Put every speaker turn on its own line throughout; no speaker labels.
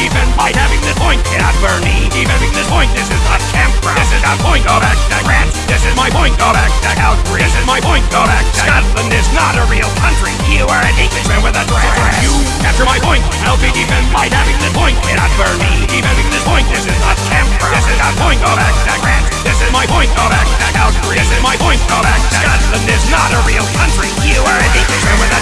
defend by having this point. At Bernie, defending this point. This is not campground. This is not point. Back to France. This is my point. Go back to Calgary. This is my point. Go back Scotland. Is not a real country. You are an Englishman with a dragon. You capture my point. I'll be defend by having this point. At Bernie, defending this point. This is not campground. This is not point. Back to France. This is my point. Back to Calgary. This is my point. Go back Scotland. Is not a real country. You are an Englishman with a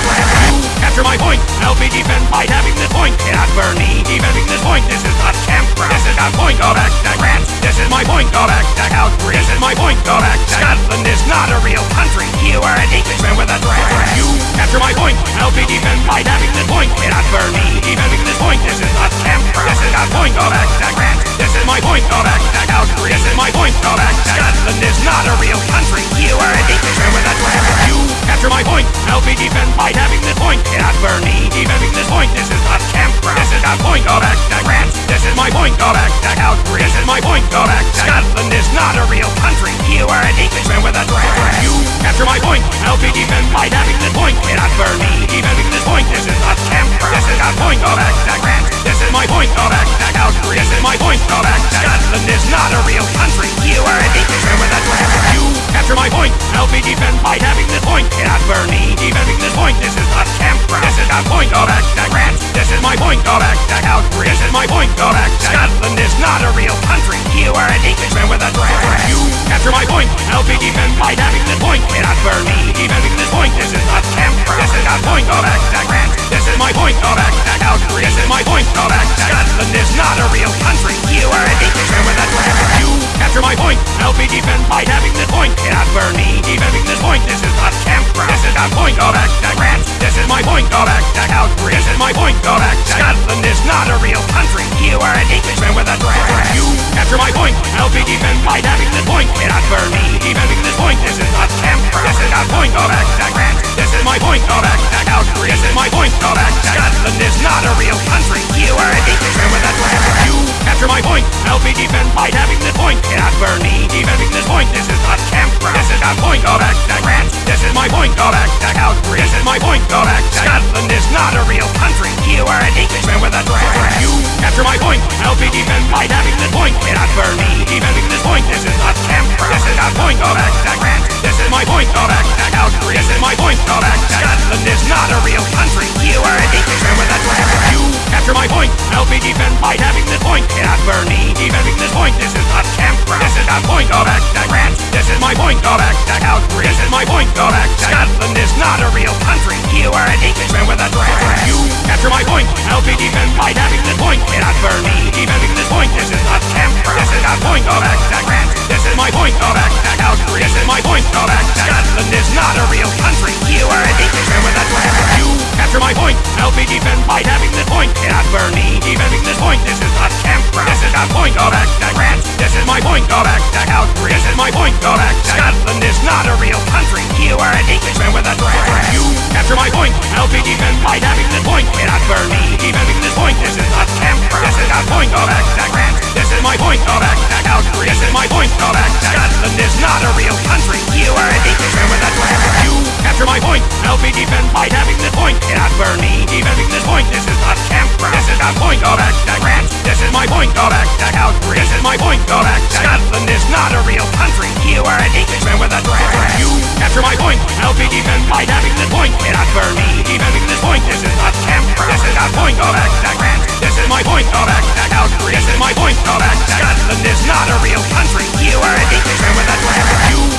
capture my point. I'll be defend by having this point. At Bernie, defending this point. This is not campground. This is not point. Back to France. This is my point. Back to Calgary. This is my point. Go back Scotland. Is not a real country. You are an Englishman with a dragon. You capture my point. I'll be defend by having this point. At Bernie, defending this point. This is not campground. This is not point. Back to France. This is my point. Back to Calgary. This is my point. Back to Scotland. Is not a real country. You are an Englishman with a dragon. You capture my point. I'll be defend by having this point. At Bernie, defending this point. This is not campground. This is not point. Go back to France. This is my point. Go back to Calgary. This is my point. Go back to Scotland. Is not a real country. You are an Englishman with a dragon. You capture my point. I'll be defend by having this point. At Bernie, defending this point. This is not campground. This is not point. Go back to France. This is my point. Back to Calgary. Is my point. Go back Scotland. Is not a real country. You are an Englishman with a dragon. You capture my point. I'll be defend by having this point. At Bernie, defending this point. This is not campground. This is not point. Back to France. This is my point. Back to Calgary. This is my point. Go back Scotland. Is not a real country. You are an Englishman with a dragon. You capture my point. I'll be defend by having this point. At Bernie, defending this point. This is not campground. This is not point. Back to France. This is my point. Back to Calgary. This is my point. Back to Scotland. Is not a real country. You are an Englishman with a dragon. You capture my point. I'll be defend by having this point. At Bernie, defending this point. This is not campground. This is not point. Go back to France. This is my point. Go back to Calgary. This is my point. Go back to Scotland. Is not a real country. You are an Englishman with a dragon. You capture my point. I'll be defend by having this point. At Bernie, defending this point. This is not campground. This is not point. Go back to France. This is my point. Go back to Calgary. This is my point. Go back to Scotland. Is not a real country. You are an Englishman with a dragon. You capture my point. I'll be defend by having this point. At Bernie, defending this point. This is not campground. This is not point. Go back to France. This is my point. Go back to Calgary. This is my point. Go back to Scotland. Is not a real country. You are an Englishman with a dragon. You capture my point. I'll be defend by having this point. At Bernie, defending this point. This is not campground. This is not point. Go back to France. This is my point. Go back to Calgary. This is my point. Go back to Scotland. Is not a real country. You are an Englishman with a dragon. You capture my point. I'll be defend by having this point. At Bernie, defending this point. This is not campground. This is not point. Back to France. This is my point. Back to Calgary. This is my point. Back to Scotland. Is not a real country. You are an Englishman with a dragon. You capture my point. I'll be defend by having this point. At Bernie, defending this point. This is not campground. This is not point. Back to France. This is my point. Back to Calgary. This is my point. Back to Scotland. Is not a real country. You are an Englishman with a dragon. You capture my point. I'll be defend by having this point. At Bernie, defending this point. This is not campground. This is not point. Go back to France. This is my point. Go back to Calgary. This is my point. Go back to Scotland. Is not a real country. You are an Englishman with a dragon. You capture my point. I'll be defend by having this point. At Bernie, defending this point. This is not campground. This is not point. Go back to France. This is my point. Go back to Calgary. This is my point. Go back to Scotland. Is not a real country. You are an Englishman with a dragon. You capture my point. I'll be defend by having this point. At Bernie, defending this point. This is not campground. This is not point. Back to France. This is my point. Back to Calgary. This is my point. Go back Scotland. Is not a real country. You are an Englishman with a dragon. You capture my point. I'll be defend by having this point. At Bernie, defending this point. This is not campground. This is not point. Back to France. This is my point. Back to Calgary. This is my point. Go back Scotland. Is not a real country. You are an Englishman with a dragon.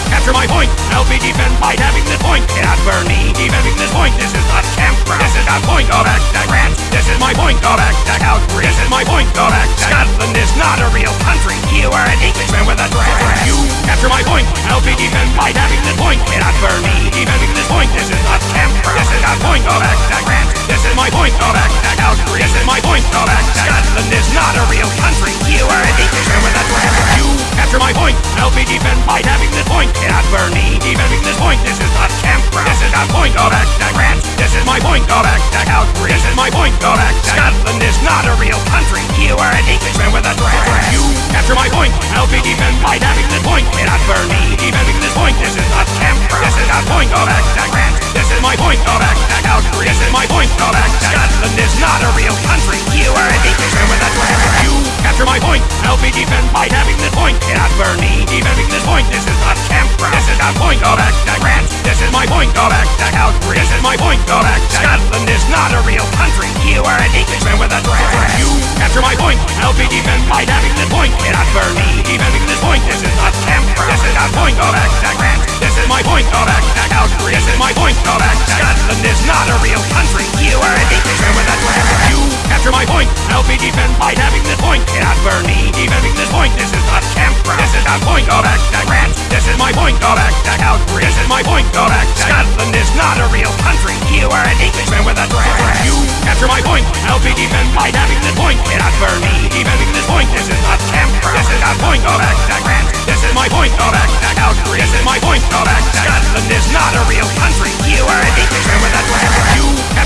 Capture my point. I'll be defend by having this point. At Bernie, defending this point. This is not campground. This is not point. Go back to France. This is my point. Go back to Calgary. This is my point. Go back to Scotland. Is not a real country. You are an Englishman with a dragon. You capture my point. I'll be defend by having this point. At Bernie, defending this point. This is not campground. This is not point. Go back to France. This is my point. Go back to Calgary. This is my point. Go back to Scotland. Is not a real country. You are an Englishman with a dragon. You capture my point. I'll be defend by having this point. At Bernie, defending this point. This is not emperor. This is a point of attack. Grant. This is my point of attack. Outbreak. This is my point of attack. Scotland is not a real country. You are an Englishman with a dress. You capture my point. I'll be defended by having this point. Cannot burn me. Defending this point. This is not emperor. This is a point of attack. Grant. This is my point of attack. Outbreak. This is my point of attack. Scotland is not a real country. You are an Englishman with a dress. You capture my point. I'll be defended by having this point. Cannot burn me. Defending this point. This is not emperor. This is a point of attack. Grant. This is my point, go back to Calgary. This is my point, go back to Scotland is not a real country. You are an Englishman with a threat. You capture my point, I'll be defended by having this point. Cannot burn me, defending this point. This is not temper. This is a point, go back to France. This is my point, go back to Calgary. This is my point, go back to Scotland is not a real country. You are an Englishman with a threat. You capture my point, I'll be defended by having this point. Cannot burn me, defending this point. This is not temper. This is a point, go back to France. This is my point, go back to Calgary. Are an Englishman with a threat. You capture my point, I'll be defended by having this point. Cannot burn me, defending this point. This is not temper. This is a point, back to France. This is my point, back to Calgary. This is my point, go back Scotland is not a real country. You are an Englishman with a threat.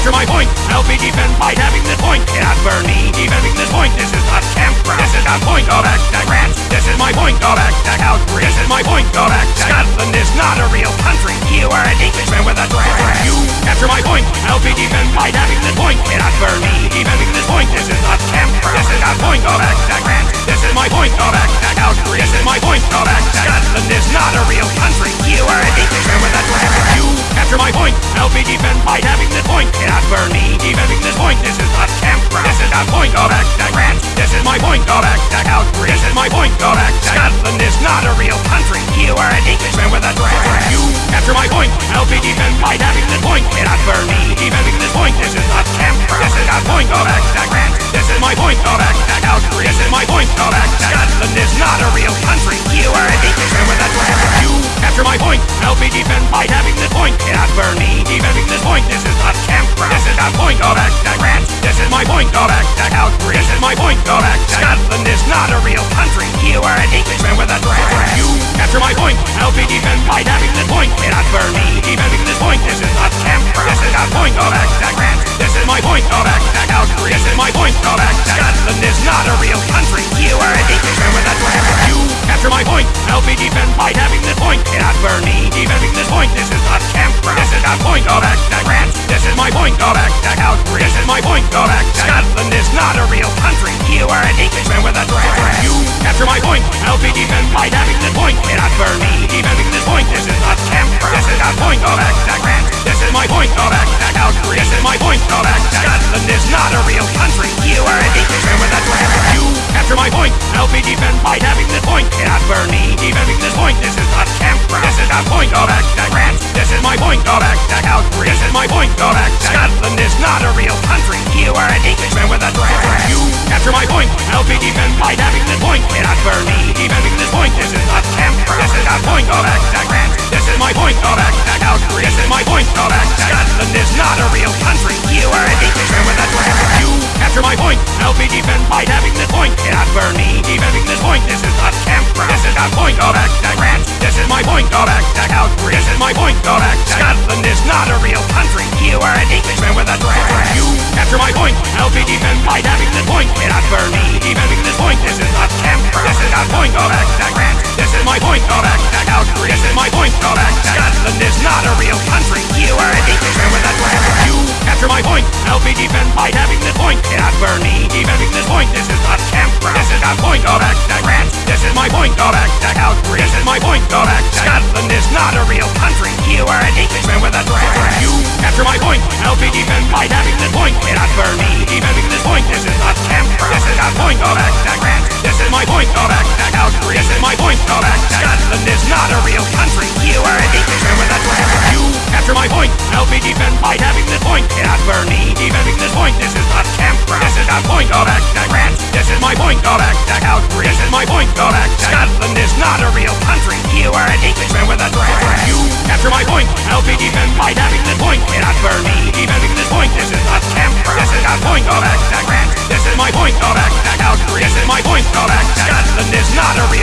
Capture my point, I'll be defended by having this point. Cannot burn me, defending this point. This is not temper. This is a point, back to France. This is my point, go back to Calgary. This is my point, go back Scotland is not a real country. You are an Englishman with a threat. You capture my point, I'll be defended by having this point. Cannot burn me, defending this point. This is not temper. This is a point, back to France. This is my point, go back to Calgary. This is my point, go back Scotland is not a real country. You are an Englishman with a threat. You capture my point, I'll be defended by having this point. Cannot burn me, defending this point. This is not temper. This is a point, back to France. This is my point, go back to Calgary. This is my point, back to Scotland is not a real country. You are an Englishman with a threat. You capture my point, I'll be defended by having this point. Cannot burn me, defending this point. This is not temper. This is a point, back to France. This is my point, back to Calgary. This is my point, back to Scotland is not a real country. You are an Englishman with a threat. You capture my point, I'll be defended by having this point. Cannot burn me, defending this point. This is not temper. This is a point, back to France. This is my point, go back to Calgary. This is my point, go back to Scotland is not a real country. You are an Englishman with a threat. You capture my point, I'll be defended by having this point. Cannot burn me, defending this point. This is not temper. This is a point, go back to France. This is my point, go back to Calgary. This is my point, go back to Scotland is not a real country. You are an Englishman with a threat. You capture my point, I'll be defended by having this point. Cannot burn me, defending this point. This is not temper. This is a point, go back to France. This is my point, go back to Calgary. This is my point, go back Scotland is not a real country. You are an Englishman with a threat. You capture my point, I'll be defended by having this point. Cannot burn me, defending this point. This is not temper. This is a point, go back to France. This is my point, go back to Calgary. This is my point, go back to Scotland is not a real country. You are an Englishman with a threat. You capture my point, I'll be defended by having this point. Cannot burn me, defending this point. This is not temper. This is a point, go back to France. This is my point, go back to Calgary. This is my point, go back to Scotland is not a real country. You are an Englishman with a threat. You capture my point, I'll be defended by having this point. Cannot burn me, defending this point. This is not temper. This is a point, back to France. This is my point, back to Calgary. This is my point, go back Scotland is not a real country. You are an Englishman with a threat. You capture my point, I'll be defended by having this point. Cannot burn me, defending this point. This is not temper. This is a point, back to France. This is my point, back to Calgary. This is my point, go back Scotland is not a real country. You are an Englishman with a threat. You capture my point, I'll be defended by having this point. Cannot burn me, defending this point. This is not temper. This is a point, back to France. This is my point, go back to Calgary. This is my point, back to Scotland is not a real country. You are an Englishman with a threat. You capture my point, I'll be defended by having this point. Cannot burn me, defending this point. This is not temper. This is a point, back to France. This is my point, back to Calgary. This is my point, go back to Scotland is not a real country. You are an Englishman with a threat. You capture my point, I'll be defended by having this point. Cannot burn me, defending this point. This is not temper. This is a point, to France. This is my point, back to Calgary. This is my point, go back Scotland is not a real country. You are an Englishman with a threat. You capture my point, I'll be defended by having this point. Cannot burn me, defending this point. This is not temper. This is a point, to France. This is my point, go back to Calgary. This is my point, go back Scotland is not a real country. You are an Englishman with a threat. You capture my point, I'll be defended by having this point. Cannot burn me, defending this point. This is not temper. This is not point. Go back, Scandinavia. This is my point. Go back, Scandinavia. This is my point. Go back, Scotland is not a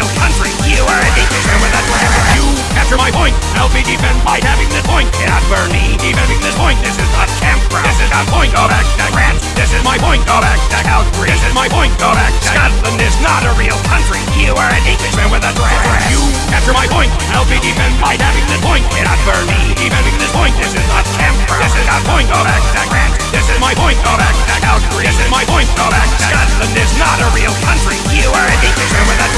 point, go back to France. This and not burn me, defending this point, this is not camp, bro. This is a point of that grant. This is my point, go back Calgary. This is my point, go back Scotland is not a real country. You are an Englishman with a threat. You capture my point, my point of act, out. This is my point of act. Scotland is not a real country. You are a dictator with a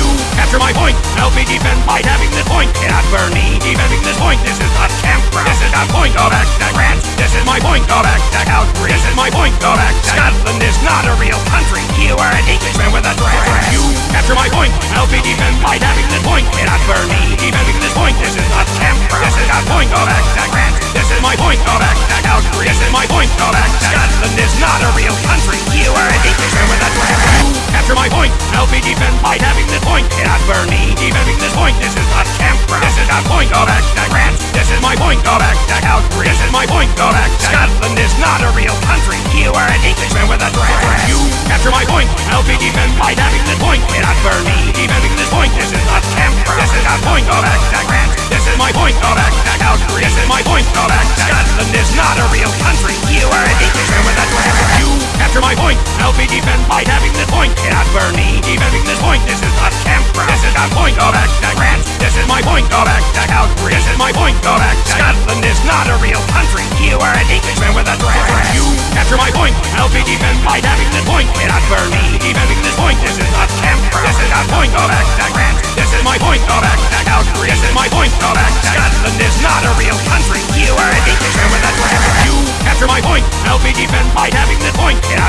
You capture my point. Help me defend by having this point. Cannot burn me defending this point. This is not Canberra. This is not point of act, France. This is my point of act, out. This is my point of act. Scotland is not a real country. You are a dictator with a You capture my point. Help me defend by having this point. Cannot burn me defending this point. This is not Canberra. This is not point of act, France. This is my point of act, out. This is my point of act. Scotland is not a real country. You are a dictator with a dragon. Capture my point. I'll be defended by having this point. Not Bernie defending this point. This is not Canberra. This is not point. Go back to France. This is my point. Go back to Calgary. This is my point. Go back to Scotland is not a real country. You are a dictator with a dragon. You capture my point. I'll be defended by having this point. Not Bernie defending this point. This is not Canberra. This is not point. Go back to France. This is my point. Go back, Outbury. This is my point. Go back, Scotland is not a real country. You are an Englishman with a threat. You capture my point. I'll be defend by having this point. Not me. Defending this point. This is not temper. This is not point. Go back, Grant. This is my point. Go back, Outbury. This is my point. Go back, Scotland is not a real country. You are an Englishman with a threat. You capture my point. I'll be defend by having this point. Not me. Defending this point. This is not temper. This is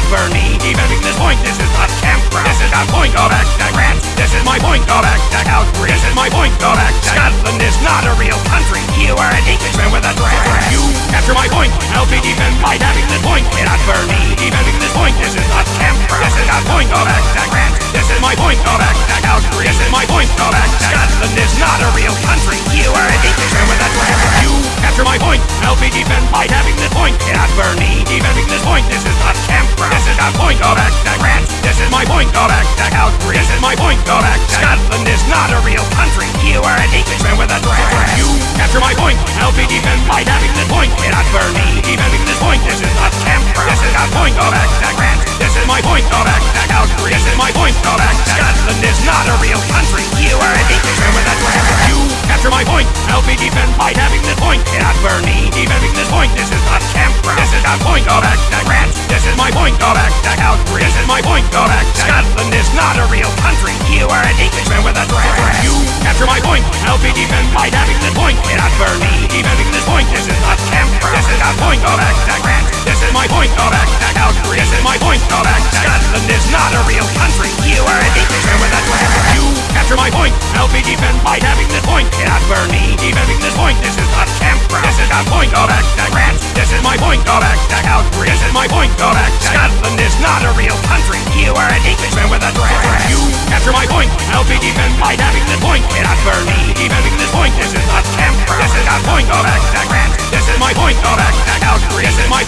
for me. Defending this point. This is not temper. This is not point. of back, Grant. This is my point. Go back, Outbury. This is my point. Go back, Scotland is not a real country. You are an Englishman with a threat. You capture my point. I'll be defend by having this point. Not for me. Defending this point. This is not temper. This is not point. Go back, Grant. This is my point. Go back, Outbury. This is my point. Go back, Scotland is not a real country. You are an Englishman with a threat. You capture my point. I'll be defend by having this point. Not for me. Defending this point. This is not temper. This is not point. Go back, Grant. This is my point. Go back, Outbury. This is my point. Go back, Scotland is not a real country. You are an Englishman with a threat. You capture my point. I'll be defend by having this point. Not for me. Defending this point. This is not temper. This is not point. Go back, Grant. This is my point. Go back, Outbury. This is my point. Go back, Scotland is not a real country. You are an Englishman with a threat. You capture my point. I'll be defend by having this point. Not for me. Defending this point. This is not temper. This is not point. Go back, Grant. This is my point. Go back, Outbury. This is my point. Go back, Scotland is not a real country. You are an Englishman with a threat. You capture my point. I'll be defend by having this point. Not for me. Defending this point. This is not temper. This is not point. Go back, Grant. This is my point. Go back, Outbury. This is my point. Go back, Scotland is not a real country. You are an Englishman with a threat. You capture my point. I'll be defend by having this point. Not for me. Defending this point. This is not temper. This is not point. Go back, Grant. This is my point. Go back, Outbury. This is my point. Go back, Scotland is not a real country. You are an Englishman with a threat. You capture my point. I'll be defend by having this point. Not for me. Defending this point. This is not temper. This is not point. Go back, Grant. This is my point. Go back, Outbury. This is my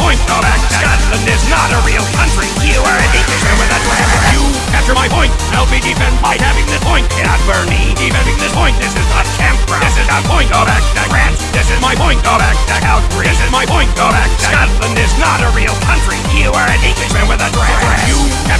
You are an Englishman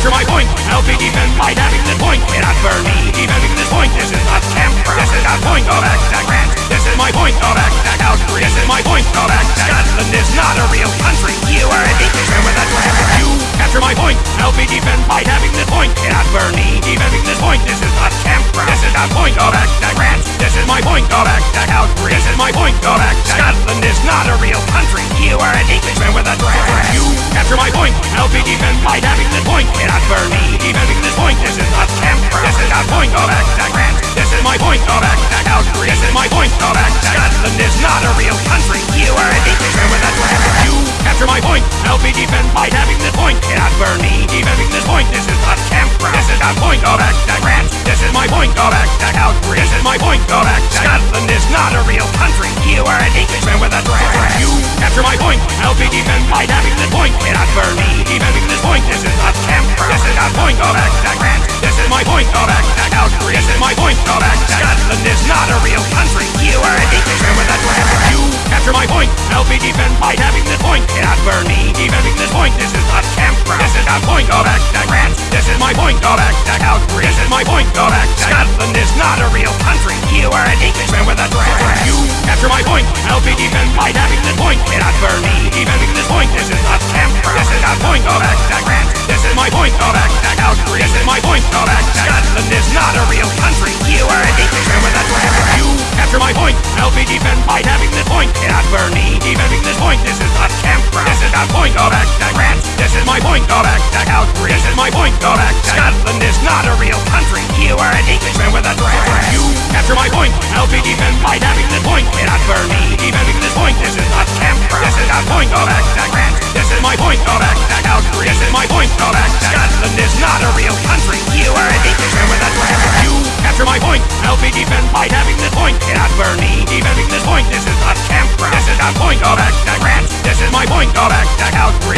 capture my point. I'll be defend by having this point. Not for me. Defending this point. This is not temper. This is not point. Go back, Grant. This is my point. Go back, Outbury. This is my point. Go back, Scotland is not a real country. You are an Englishman with a threat. You capture my point. I'll be defend by having this point. Not for me. Defending this point. This is not temper. This is not point. Go back, Grant. This is my point. Go back, Outbury. This is my point. Go back, Scotland is not a real country. You are an Englishman with a threat. You capture my point. I'll be defend by having this point. Not for me. Defending this point. This is not temper. This is not point. Go back, Grant. This is my point. Go back, Outbury. This is my point. Go back, Scotland is not a real country. You are an Englishman with a threat. You capture my point. I'll be defend by having this point. Not for me. Defending this point. This is not temper. This is not point. Go back, Grant. This is my point. Go back, Outbury. This is my point. Go back, Scotland is not a real country. You are an Englishman with a threat. You capture my point. I'll be defend by having this point. Not for me. Defending this point. This is not temper. This is not point. Back, Grant. This is my point. Go back, Outbury. This is my point. Go back, Scotland is not a real country. You are an Englishman with a threat. You capture my point. I'll be defend by having this point. Not for me. Defending this point. This is not temper. This is not point. Go back, Grant. This is my point. Go back, Outbury. This is my point. Go back, Scotland is not a real country. You are an Englishman with a threat. You capture my point. I'll be defend by having this point. Not for me. Defending this point. This is not temper. This is not point. Go back, Grant. This is my point. Go back, Outbury. This is my point. Go back, Scotland is not a real country. You are an Englishman with a threat. You capture my point. I'll be defend by having this point. Not me. Defending this point. This is not temper. This is not point. Go back, Grant. This is my point. Go back, Outbury. This is my point. Go back, Scotland is not a real country. You are an Englishman with a threat. You capture my point. I'll be defend by having this point. Not for me. Defending this point. This is not temper. This is not point. Go back, Grant. This is my point. Go back, Outbury. This is my point. Go back, Scotland is not a real country. You are an Englishman with a threat. You capture my point. I'll be defend by having this point. Not for me. Defending this point. This is not temper. This is not point. Go back, Grant. This is my point. Go back, Outbury.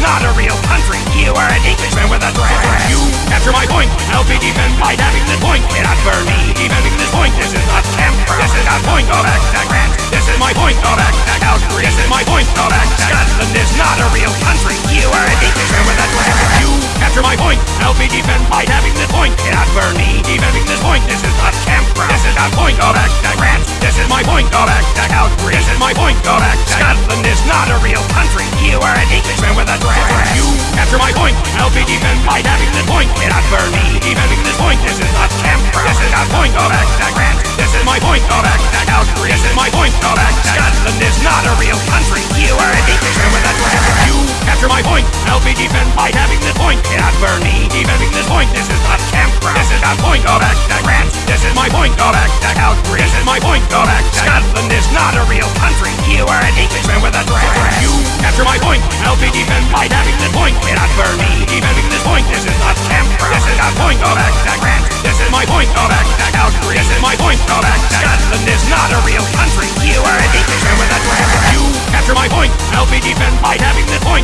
not a real country. You are an Englishman with a threat. You capture my point. I'll be defended by having this point. Cannot burn me. Defending this point. This is not temper. This is not point. Go back to Grant. This is my point. Go back to Calgary. This is my point. Go back Scotland is not a real country. You are an Englishman with a threat. You capture my point. I'll be defended by having this point. Cannot burn me. Defending this point. This is not temper. This is not point. Go back to Grant. This is my point. Go back to Calgary. This is my point. Go Scotland is not a real country. You are an Englishman with a threat. You capture my point. I'll be defended by having this point. Cannot burn me. Defending this point. This is not temper. This is not point. Go back to Grant. This is my point. Go back to Calgary. This is my point. Go back to Scotland is not a real country. You are an Englishman with a threat. You capture my point. I'll be defended by having this point. Cannot burn me. Defending this point. This is not temper. This is not point. Go back to Grant. This is my point. Go back to Calgary. This is my point. Go back to Scotland is not a real country. You are an Englishman with a threat. You capture my point. I'll be defended by having this point. Cannot burn me. Defending this point. This is not temper. This is not point. Go back to Grant. This is my point. Go back to Calgary. This is my point. Go back to Scotland is not a real country. You are an Englishman with a threat. You capture my point. I'll be defended by having this point.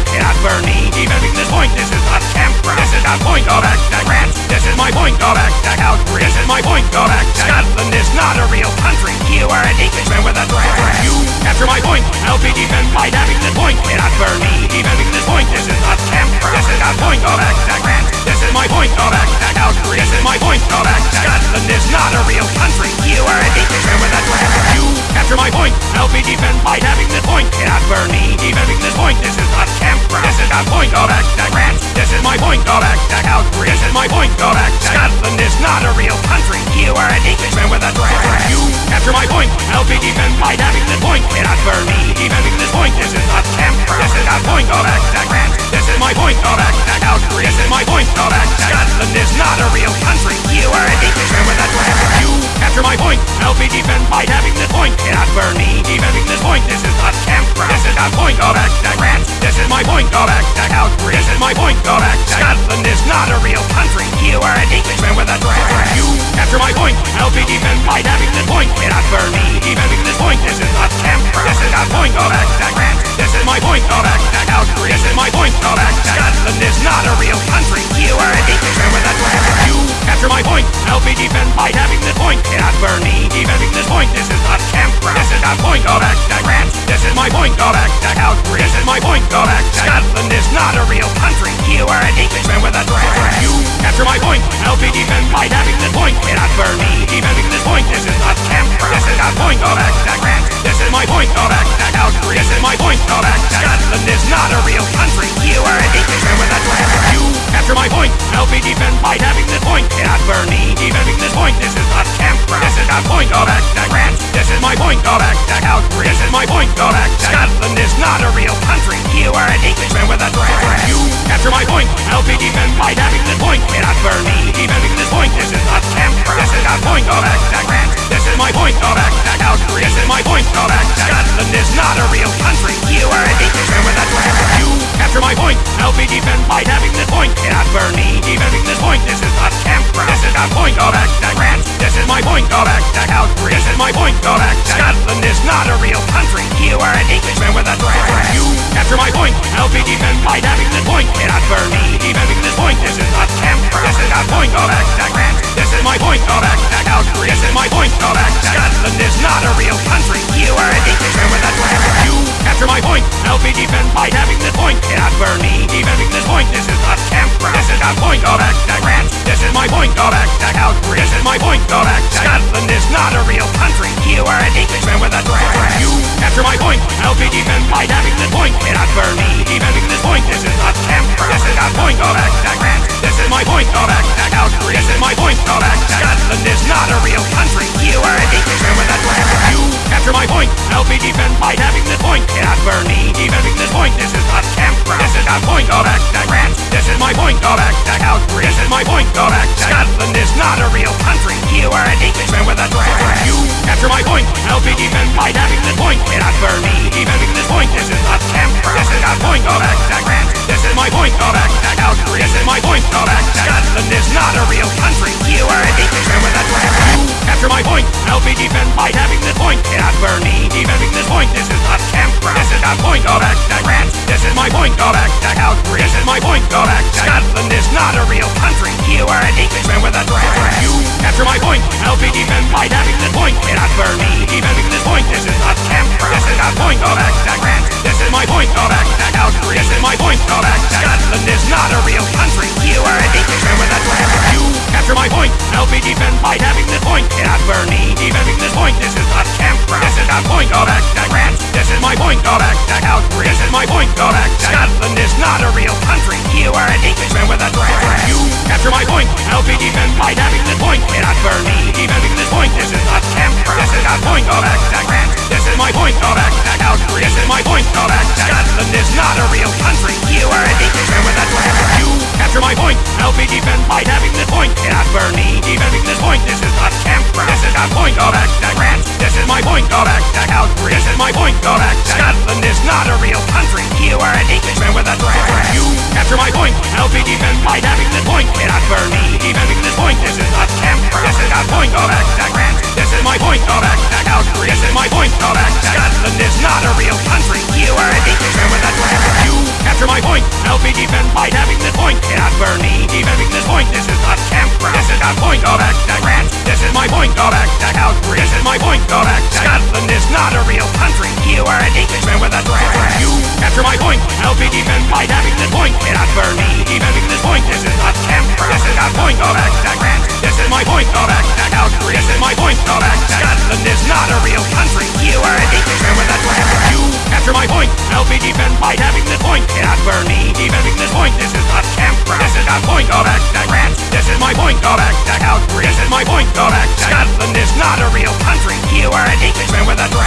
I'll be defended by having this point. Cannot burn me. Defending this point. This is not temper. This is not point. Go back to Grant. This is my point. Go back to This is my point. Go back Scotland is not a real country. You are an Englishman with a threat. You capture my point. I'll be defended by having this point. Cannot burn me. Defending this point. This is not temper. This is not point. Go back to Grant. This is my point. Go back to This is my point. Go back Scotland is not a real country. You are an Englishman with a threat. You capture my point. I'll be defended by having this point. Cannot burn me. Defending this point. This is not temper. This is not point. Go back to Grant. This is my point. Go back to Calgary. This is my point. Go back to Scotland is not a real country. You are an Englishman with a threat. You capture my point. I'll be defended by having this point. Cannot burn me. Defending this point. This is not temper. This is not point. Go back to Grant. This is my point. Go back to Calgary. This is my point. Go back to Scotland is not a real country. You are an Englishman with a threat. You capture my point. I'll be defended by having this point. Cannot burn me. Defending this point. This is not temper. This is not point. Go back to Grant. This is my point. Go back to Calgary. This is my point. Go back to Scotland is not a real country. You are an Englishman with a threat. You capture my point. I'll be defended by having this point. Cannot burn me. Defending this point. This is not temper. This is not point. Go back to Grant. This is my point. Go back to Calgary. This is my point. Go back to Scotland is not a real country. You are an Englishman with a threat. You capture my point. I'll be defended by having this point. Cannot burn me. Defending this point. This is not temper. This is not point. Back to Grant. This is my point. Back to Calgary. This is my point. Back to Scotland is not a real country. You are an Englishman with a. You capture my point. I'll be defended by having this point. Cannot burn me. Defending this point. This is not temper. This is not point. Back to Grant. This is my point. Back to Calgary. This is my point. Back to Scotland is not a real country. You are an Englishman with a threat. You capture my point. I'll be defended by having this point. Cannot burn me. Defending this point. This is not temper. This is not point. Back to Grant. This is my point. Back to Calgary. This is my point. Back to Scotland is not a real country. You are an Englishman with a threat. Capture my point. I'll be defended by having this point. Cannot burn me. Defending this point. This is not temper. This is not point. Go back to Grant. This is my point. Go back to Calgary. This is my point. Go back to Scotland is not a real country. You are an Englishman with a threat. You capture my point. I'll be defended by having this point. Cannot burn me. Defending this point. This is not temper. This is not point. Go back to Grant. This is my point. Go back to Calgary. This is my point. Go back Scotland is not a real country. You are an Englishman with a threat. You capture my point. I'll be defended by having this point. Burn me. Defending this point. This is not temper. This is not point. Go back to Grant. This is my point. Go back to Calgary. This is my point. Go back Scotland is not a real country. You are an Englishman with a threat. You capture my point. I'll be defended by having this point. Burn me. Defending this point. This is not temper. This is not point. Go back to Grant. This is my point. Back to Calgary. This is my point. Go back to Scotland is not a real country. You are an Englishman with a threat. You capture my point. I'll be defended by having this point. Cannot burn me. Defending this point. This is not temper. This is not point. Go back to Grant. This is my point. Go back to Calgary. This is my point. Go back to Scotland is not a real country. You are an Englishman with a threat. You capture my point. I'll be defended by having this point. Cannot burn me. Defending this point. This is not temper. This is not point. Go back to Grant. This is my point. Go back to Calgary. This is my point. Go back to Scotland is not a real country. You are You capture my point. I'll be defended by having this point. Cannot burn me. Defending this point. This is not temper. This is not point. Go back to Grant. This is my point. Go back to Calgary. my point, go back to Scotland is not a real. You are an Englishman with a dragon. You capture my point. I'll be defend by having this point. Cannot burn me. Defending this point. This is not camper. This is not point. Go back to Grant. This is my point. Go back to Calgary. This is my point. Go back Scotland is not a real country. You are an Englishman with a dragon. You capture my point. I'll be defend by having this point. Cannot burn me. Defending this point. This is not camper. This is not point. Go back to Grant. This is my point. Go back to Calgary. This is my point. Go back Scotland is not a real country. You are an Englishman with a dragon. You capture my point. I'll be defend by having this point. Cannot burn me. Defending this point. This is not camper. This is not point. Back to Grant. This is my point. Go back to Calgary. This is my point. Back to Scotland is not a real country. You are an Englishman with a dragon. You capture my point. I'll be defend by having this point. Cannot burn me. Defending this point. This is not camper. This is not point. Back to Grant. This is my point. Back to Calgary. This is my point. Back to Scotland is not a real country. You are an Englishman with a dragon. You capture my point. I'll be defend by having this point. Cannot burn me. Defending this point. This is not camper. This is not point. of to Grant. This is my point. Back to Calgary. This is my point. of back Scotland is not a real country. You are an Englishman with a dragon. You capture my point. I'll be defend by having this point. Cannot burn me. Defending this point. This is not camper. This is not point. of to Grant. This is my point. of back Calgary. This is my point. Back to Scotland is not a real country. You are an Englishman with a dragon. You capture my point. I'll be defend by having this point. Cannot burn me. Defending this point. This is not camper. This is not point. Back to Grant. This is my point. Go back to Calgary. This is my point. Go back Scotland is not a real country. You are an Englishman with a dragon. You capture my point. I'll be defend by having this point. Burn me. Defending this point. This is not camper. This is not point. Back to Grant. This is my point. Back to Calgary. This is my point. Go back Scotland is not a real country. You are an Englishman with a dragon.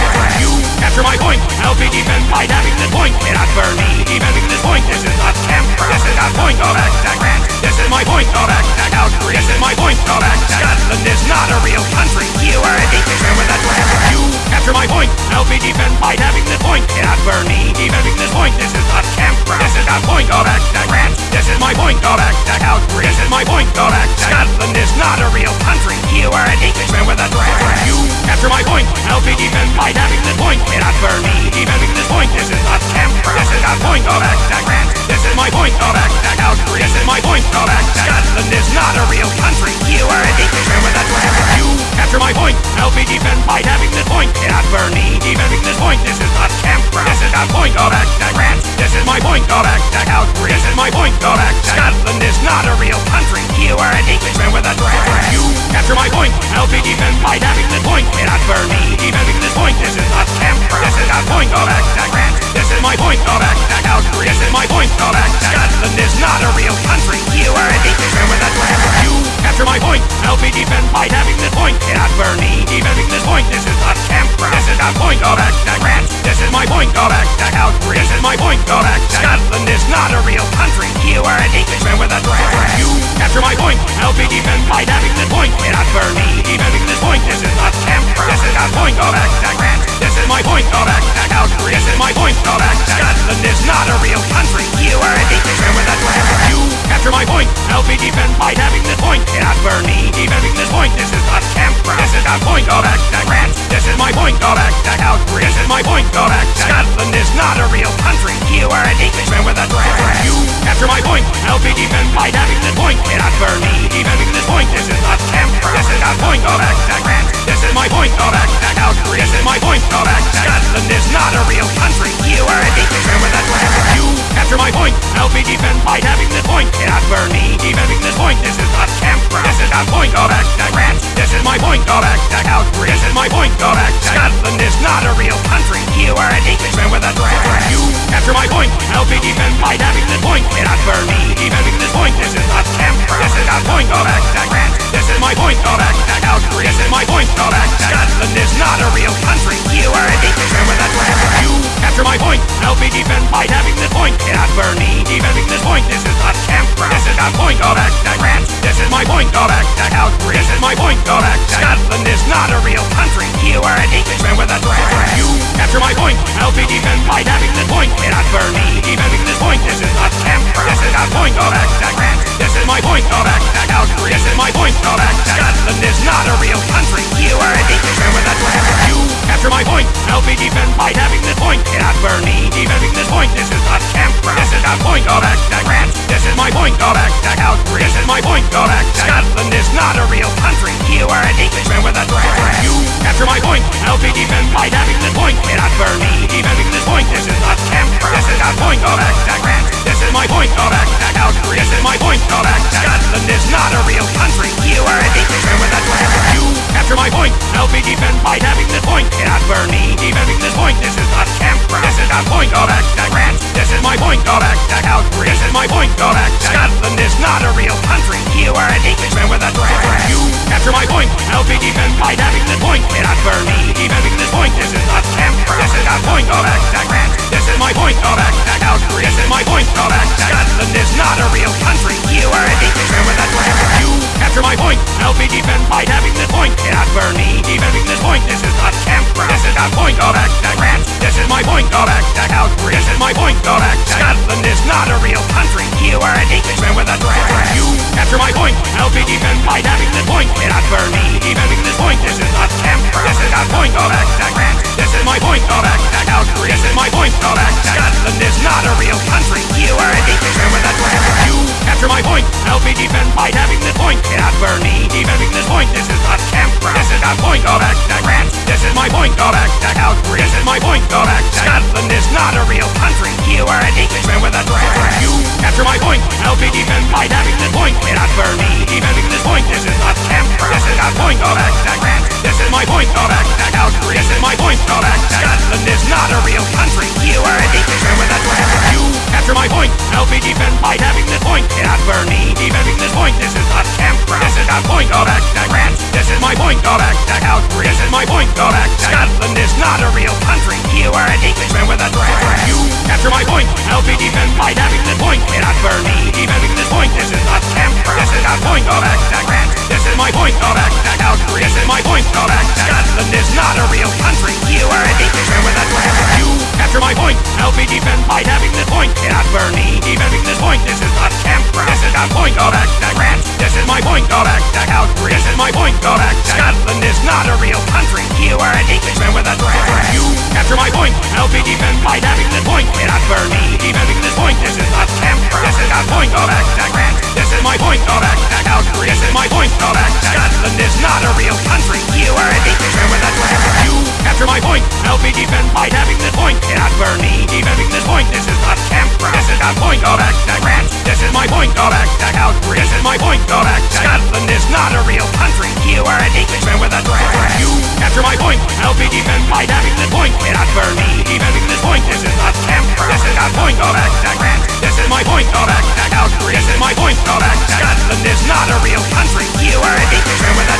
Burn me. Defending this point. This is not camper. This is not point. To Grant. This is my point. Go back to Calgary. This is my point. Go back to Scotland is not a real country. You are an Englishman with a dragon. You capture my point. I'll be defend by having this point. Cannot burn me. Defending this point. This is not camper. This is not point. Go back to Grant. This is my point. Go back to Calgary. This is my point. Go back to Scotland is not a real country. You are an Englishman with a dragon. You capture my point. I'll be defend by having this point. Cannot burn me. Defending this point. This is not camper. This is not point. Go back to Grant. This is my point. Go back to Calgary. This is my point. Go back to Scotland is not a real country. You are an Englishman with a dragon. You capture my point. I'll be defend by having this point. Cannot burn me. Defending this point. This is not camper. This is not point. Go back to Grant. This is my point. Go back to Calgary. This is my point. Go back to Scotland is not a real country. You are an Englishman with a dragon. You capture my point. I'll be defend by having this point. Cannot burn me. Defending this point. This is not camper. This is not point. Go back to Grant. point, go back to Calgary. This is my point, go back Scotland is not a real country. You are an Englishman with a dragon. You capture my point. I'll be defend by having this point. Cannot burn me. Defending this point. This is not Canberra. This is not point, to Grant. This my point, go back to Calgary. Is my point, go back Scotland is not a real country. You are an Englishman with a. You capture my point. I'll be defend by having this point. Cannot burn me. Defending this point. This is not Canberra. This is not point, back to Grant. This is my point, go back to Calgary. This is my point, go back Scotland is not a real country. You are an Englishman with a dragon. You capture my point. I'll be defend by having this point. Cannot burn me. Defending this point. This is not Canberra. This is not point, go back I'll be defend by having this point. Cannot burn me. Defending this point. This is not Canberra. This is not point, back to Grant. This is my point, back to Calgary. This is my point, back to Scotland is not a real country. You are an Englishman with a dragon. You capture my point. I'll be defend by having this point. Cannot burn me. Defending this point. This is not Canberra. This is not point, go to Grant. This is my point, go back to Calgary. This is my point, go back to Scotland is not a real country. You are an Englishman with a dragon. You capture my point. I'll be defend by having this point. Cannot burn me. Defending this point. This is not Canberra. This is not point, go to Grant. This is my point, go back to Calgary. This is my point, go back to Scotland is not a real country. You are an Englishman with a dragon. You capture my point. I'll be defend by having this point. Cannot burn me. Defending this point. This is not Canberra. This is not point, back to Grant. This is my point, back to Calgary. This is my point, go back Scotland is not a real country. You are an Englishman with a dragon. You capture my point. I'll be defend by having this point. Cannot burn me. Defending this point. This is not Canberra. This is not point, back to Grant. This is my point, back to Calgary. This is my point, go back Scotland is not a real country. You are an Englishman with a dragon. You capture my point. I'll be defend by having this point. Cannot burn me. Defending this point. This is not Canberra. This is not point, to Grant. This is my point, to Calgary. This is my point, go back my point, go back to Calgary. This is my point, go back to Scotland is not a real country. You are an Englishman with a dragon. You capture my point. I'll be defend by having this point. Cannot burn me. Defending this point. This is not Canberra. This is not point, go back to Grant. This is my point, go back to Calgary. This is my point, go back Scotland is not a real country. You are an Englishman with a.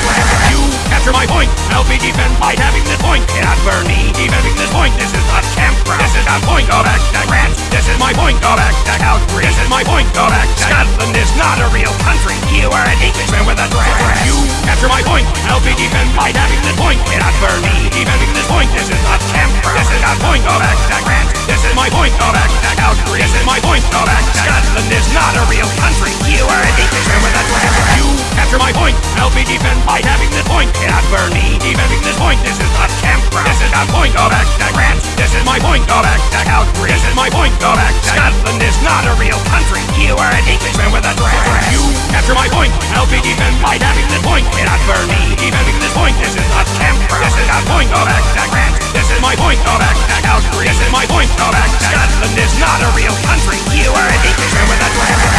You capture my point. I'll be defend by having this point. Cannot burn me. Defending this point. This is not Canberra. This is not point, back to Grant. This is my point, go back to Calgary. This is my point, go back Scotland is not a real country. You are an Englishman with a dragon. You capture my point. I'll be defend by having this point. Cannot burn me. Defending this point. This is not Canberra. This is not point, go back to Grant. This is my point, to Calgary. This is my point, go back Scotland is not a real country. You are an Englishman with a dragon. You capture my point. I'll be defend by having this point. Cannot burn me. Defending this point. This is not Canberra. This is not point, back to Grant. This is my point, go back to Calgary. This is my point, go back Scotland is not a real country. You are an Englishman with a dragon. You capture my point. I'll be defend by having this point. Cannot burn me. Defending this point. This is not Canberra. This is not point, back to Grant. This is my point, go back to Calgary. This is my point, go back Scotland is not a real country. You are an Englishman with a.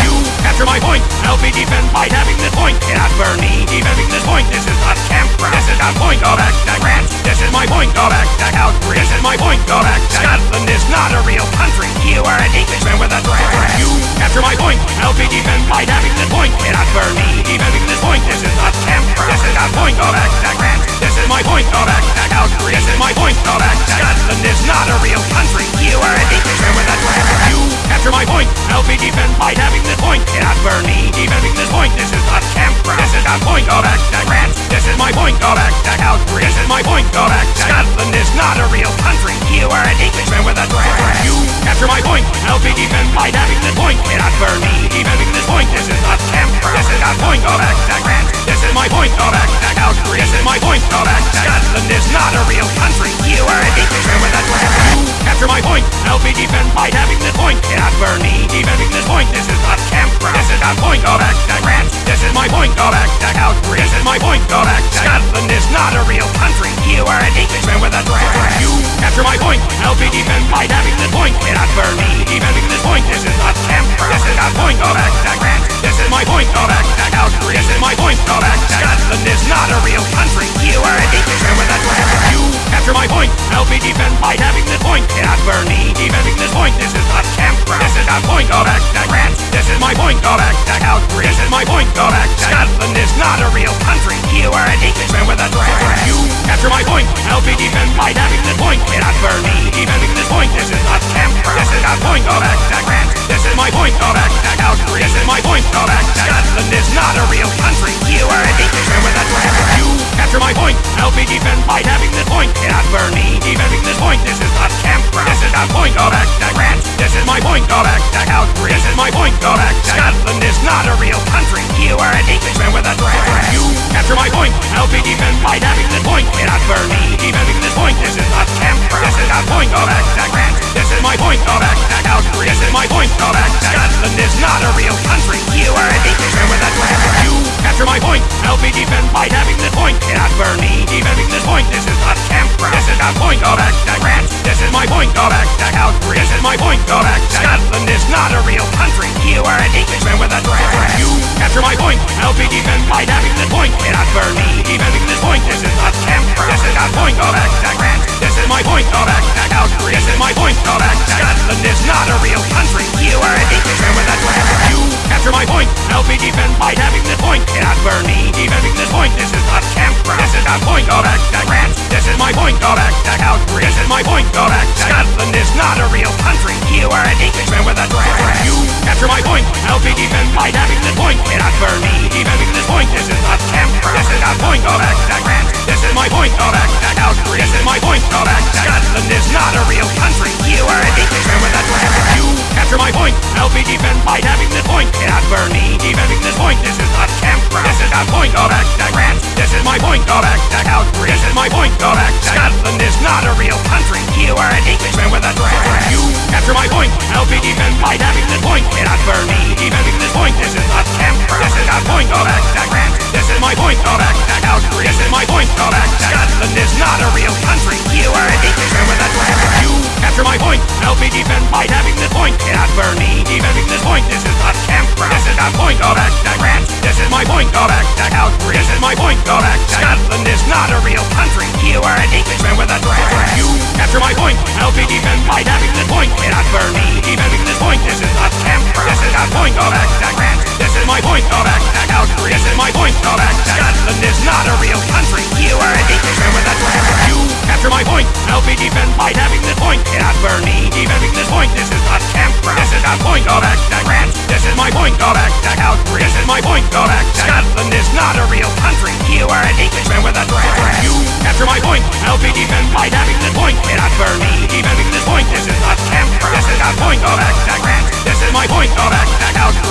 You capture my point. I'll be defend by having this point. Cannot burn me. Defending this point. This is not Canberra. This is not point, go back to Grant. This is my point, go back to Calgary. This is my point, go back Scotland is not a real country. You are an Englishman with a dragon. You capture my point. I'll be defend by having this point. Cannot burn me. Defending this point. This is not Canberra. This is not point, go back to Grant. This is my point, go back to Calgary. This is my point, go back to Scotland is not a real country. You are an Englishman with a dragon. You capture my point. I'll be defend by having this point. Burn me. Defending this point. This is not Canberra. This is not point, back to Grant. This is my point, back to Calgary. This is my point, back to Scotland is not a real country. You are an Englishman with a dragon. You capture my point. I'll be defend by having this point. Cannot burn me. Defending this point. This is not Canberra. This is not point, back to Grant. This is my point, back to Calgary. This is my point, back to Scotland is not a real country. You are an Englishman with a dragon. You capture my point. I'll be defend by having this point. Cannot burn me. Defending this point. This is not. Canberra. This is the point, back to France. This is my point, go back to Calgary. This is my point, go back to Scotland is not a real country. You are an Englishman with a threat. You capture my point. I'll be defended by having this point. Cannot burn me. Defending this point. This is not Canberra. This is the point, go back to France. This is my point, go back to Calgary. This is my point, go back to Scotland is not a real country. You are an Englishman with a threat. You capture my point. I'll be defended by having this point. Cannot burn me. Defending this point. This is not Canberra. This is the point, go back to France. This is my point, go back to Calgary. This is my point, go back Scotland is not a real country. You are an Englishman with a threat. You capture my point. I'll be defended by having this point. Cannot burn me. Defending this point. This is not Canberra. This is the point, go back to France. This is my point, go back to Calgary. This is my point, go back to Scotland is not a real country. You are an Englishman with a threat. You capture my point. I'll be defended by having this point. Cannot burn me. Defending this point. This is not Canberra. This is the point, go back to France. This is my point, go back to Calgary. This is my point, go back to Scotland is not a real country. You are an Englishman with a threat. You capture my point. I'll be defended by having this point. Cannot burn me. Defending this point. This is not Canberra. This is the point, back to France. This is my point, back to Calgary. This is my point, back to Scotland is not a real country. You are an Englishman with a threat. You capture my point. I'll be defended by having this point. Cannot burn me. Defending this point. This is not Canberra. This is the point, to France. This is my point, go back to. This is my point, go back Scotland is not a real country. You are an Englishman with a threat. You capture my point. I'll be defended by having this point. Cannot burn me. Defending this point. This is not Canberra. This is the point, go back to. This is my point, go back to. This is my point, go back Scotland is not a real country. You are an Englishman with a threat. You capture my point. I'll be defended by having this point. Cannot burn me. Defending this point. This is not Canberra. This is the point, go back to France. This is my point, go back to Calgary. This is my point, go back Scotland is not a real country. You are an Englishman with a threat. You capture my point. I'll be defended by having this point. Cannot burn me. Defending this point. This is not Canberra. This is the point, go back to France. This is my point, go back to Calgary. This is my point, go back Scotland is not a real country. You are an Englishman with a threat. You capture my point. I'll be defended by having this point. Cannot burn me. Defending this point. This is not Canberra. This is the point, go back to France. This is my point, go back to Calgary. This is my point, go back to Scotland is not a real country. You are an Englishman with a threat. You capture my point. I'll be defended by having this point. Cannot burn me. Defending this point. This is not Canberra. This is the point, go back to France. This is my point, go back to Calgary. This is my point, go back to Scotland is not a real country. You are an Englishman with a threat. You capture my point. I'll be defended by having this point. Cannot burn me. Defending this point. This is not Canberra. This is the point, go back to France. This is my point, go back to Calgary. This is my point, go back to Scotland is not a real country. You are an Englishman with a threat. You capture my point. I'll be defended by having this point. Cannot burn me. Defending this point. This is not Canberra. This is the point, go back to France. This is my point, go back to Calgary. This is my point, go back to Scotland is not a real country. You are an Englishman with a threat. You capture my point. I'll be defended by having this point. Cannot burn me. Defending this point. This is not Canberra. This is the point, go back to France. This is my point, go back to Calgary. This is my point, go back to Scotland is not a real country. You are an Englishman with a threat. You capture my point. I'll be defended by having this point. Cannot burn me. Defending this point. This is not Canberra. This is the point, go back to France. This is my point, go back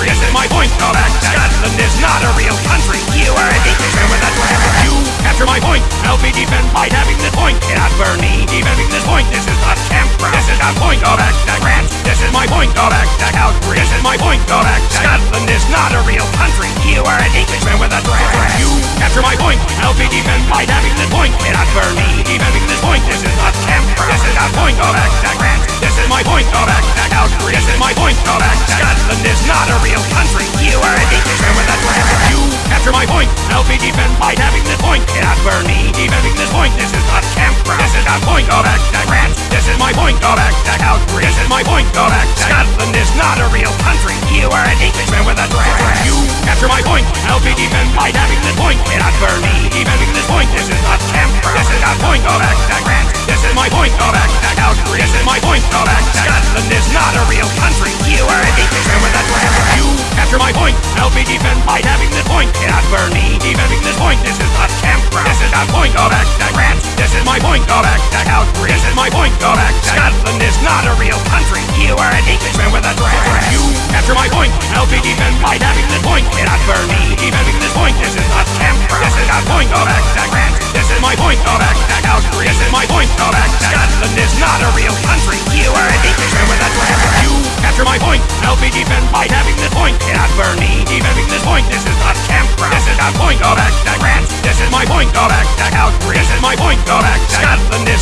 This is my point, back Scotland is not a real country. You are an Englishman with a threat. You capture my point. I'll be defended by having this point. Cannot burn me. Defending this point. This is not Canberra. This is the point, France. This is my point, back Calgary. This is my point, back Scotland is not a real country. You are an Englishman with a threat. You capture my point. I'll be defended by having this point. Cannot burn me. Defending this point. This is not Canberra. This is the point, France. This is my point, back Calgary. This is my point, back Scotland is not a real country. You are an Englishman with a threat. You capture my point. I'll be defended by having this point. Cannot burn me. Defending this point. This is not Canberra. This is the point, go back to France. This is my point, go back to Calgary. This is my point, go back to Scotland is not a real country. You are an Englishman with a threat. You capture my point. I'll be defended by having this point. Cannot burn me. Defending this point. This is not Canberra. This is the point, go back to France. This is my point, go back to Calgary. This is my point, go back Scotland is not a real country. You are an Englishman with a threat. You capture my point. I'll be defended by having this point. Cannot burn me. Defending this point. This is not Canberra. This is the point, go back to France. This is my point, go back to Calgary. This is my point, go back Scotland is not a real country. You are an Englishman with a threat. You capture my point. I'll be defended by having this point. Cannot burn me. Defending this point. This is not Canberra. This is the point, go back to France. This is my point, go back to Calgary. This is my point, go back to Scotland is not a real country. You are an Englishman with a threat. You capture my point. I'll be defend by having this point. Cannot burn me. Defending this point. This is not campground. This is not point. Go back to France. This is my point. Go back to Calgary. This is my point. Go back to Scotland. Is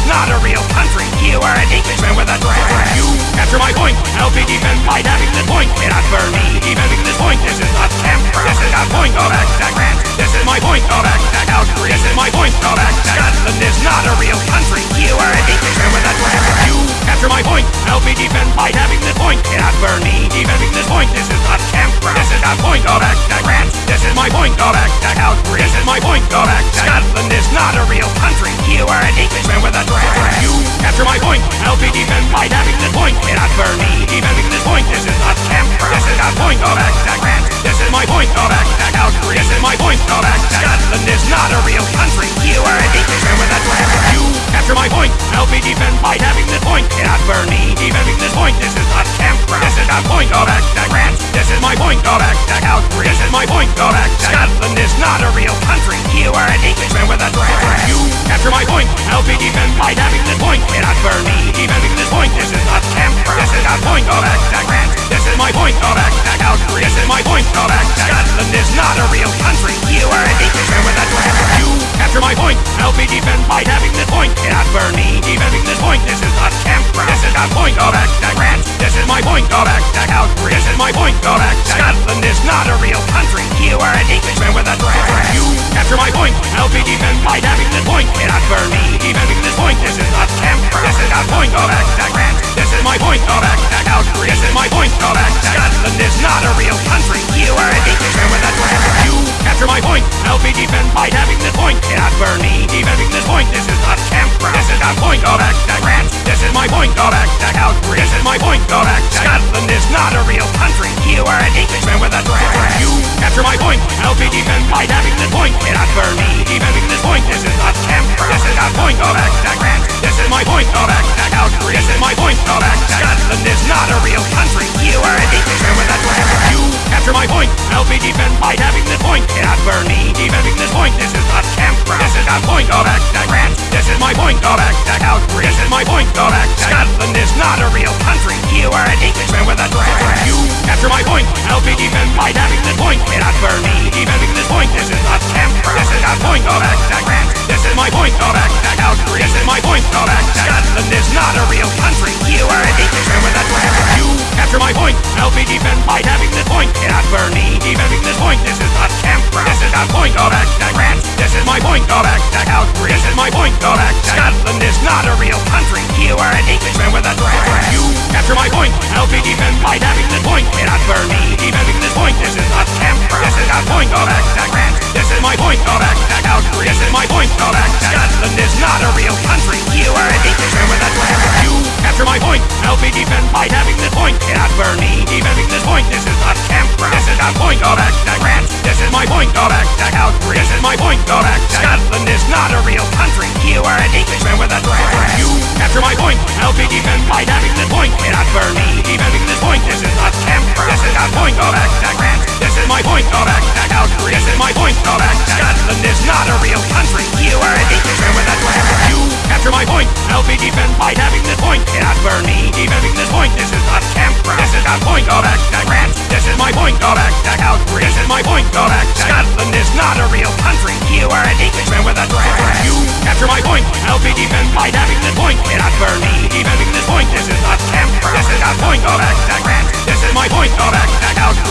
be defend by having this point. Cannot burn me. Defending this point. This is not campground. This is not point. Go back to France. This is my point. Go back to Calgary. This is my point. Go back Scotland. Is not a real country. You are an Englishman with a dragon. You capture my point. I'll be defend by having this point. Cannot burn me. Defending this point. This is not campground. This is not point. Go back to France. This is my point. Go back to Calgary. This is my point. Go back to Scotland. Is not a real country. You are an Englishman with a. You capture my point. I'll be defend by having this point. Cannot burn me. Defending this point. This is not campground. This is not point. Go back to France. This is my point. Go back to Calgary. This is my point. Go back to Scotland. Is not a real country. You are an Englishman with a dragon. You capture my point. I'll be defend by having this point. Cannot burn me. Defending this point. This is not campground. This is not point. Go back France. This is my point. Go back Calgary. This is my point. Go back Scotland. Is not a real country. You are an Englishman with a dragon. You capture my point. I'll be defend by having this point. Cannot burn me. Defending this point. This is not campground. This is not point. Go back France. This is my point. Go back Calgary. This is my point. Go back Scotland. Is not a real country. You are an Englishman with a dragon. You capture my point. I'll be defend by having this point. Cannot burn me. Defending this point. This is not campground. This is not point. To France. This is my point. Go back to Calgary. This is my point. Go back Scotland. Is not a real country. You are an Englishman with a dragon. You capture my point. I'll be defend by having this point. Cannot burn me. Defending this point. This is not campground. This is not point. Go back to France. This is my point. Go back to Calgary. This is my point. Go back Scotland. Is not a real country. You are an Englishman with a dragon. You capture not a real country. You are an Englishman with a dragon. You capture my point. I'll be defend by having this point. Cannot burn me. Defending this point. This is not campground. This is not point. To France. This is my point. Go back to Calgary. This is my point. Go back Scotland. Is not a real country. You are an Englishman with a dragon. You capture my point. I'll be defend by having this point. Cannot burn me. Defending this point. This is not campground. This is not point. Go back to France. This is my point. Go back to Calgary. This is my point. Go back Scotland. Is not a real country. You are an Englishman with a dragon. You capture my point. I'll be defend by having this point. Cannot burn me. Defending this point. This is not campground. This is not point. Go back to France. Is my point. Back to Calgary. This is my point. Go back Scotland. Is not a real country. You are an Englishman with a. You capture my point. I'll be defend by having this point. Cannot burn me. Defending this point. This is not campground. This is not point. Go back to France. This is my point. Back to Calgary. This is my point. Go back Scotland. Is not a real country. You are an Englishman with a. You capture my point. I'll be defend by having this point. Cannot burn me. Defending this point. This is not campground. This is not point. Go back to France. This is my point. Back to Calgary. This is my point. Go back to Scotland. Is not a real country. You are an Englishman with a dragon. You capture my point. I'll be defend by having this point. Cannot burn me. Defending this point. This is not campground. This is not point. Go back to France. This is my point. Go back to Calgary. This is my point. Go back to Scotland. Is not a real country. You are an Englishman with a dragon. You capture my point. I'll be defend by having this point. Cannot burn me. Defending this point. This is not campground. This is not point. Go back to France. This is my point. Go.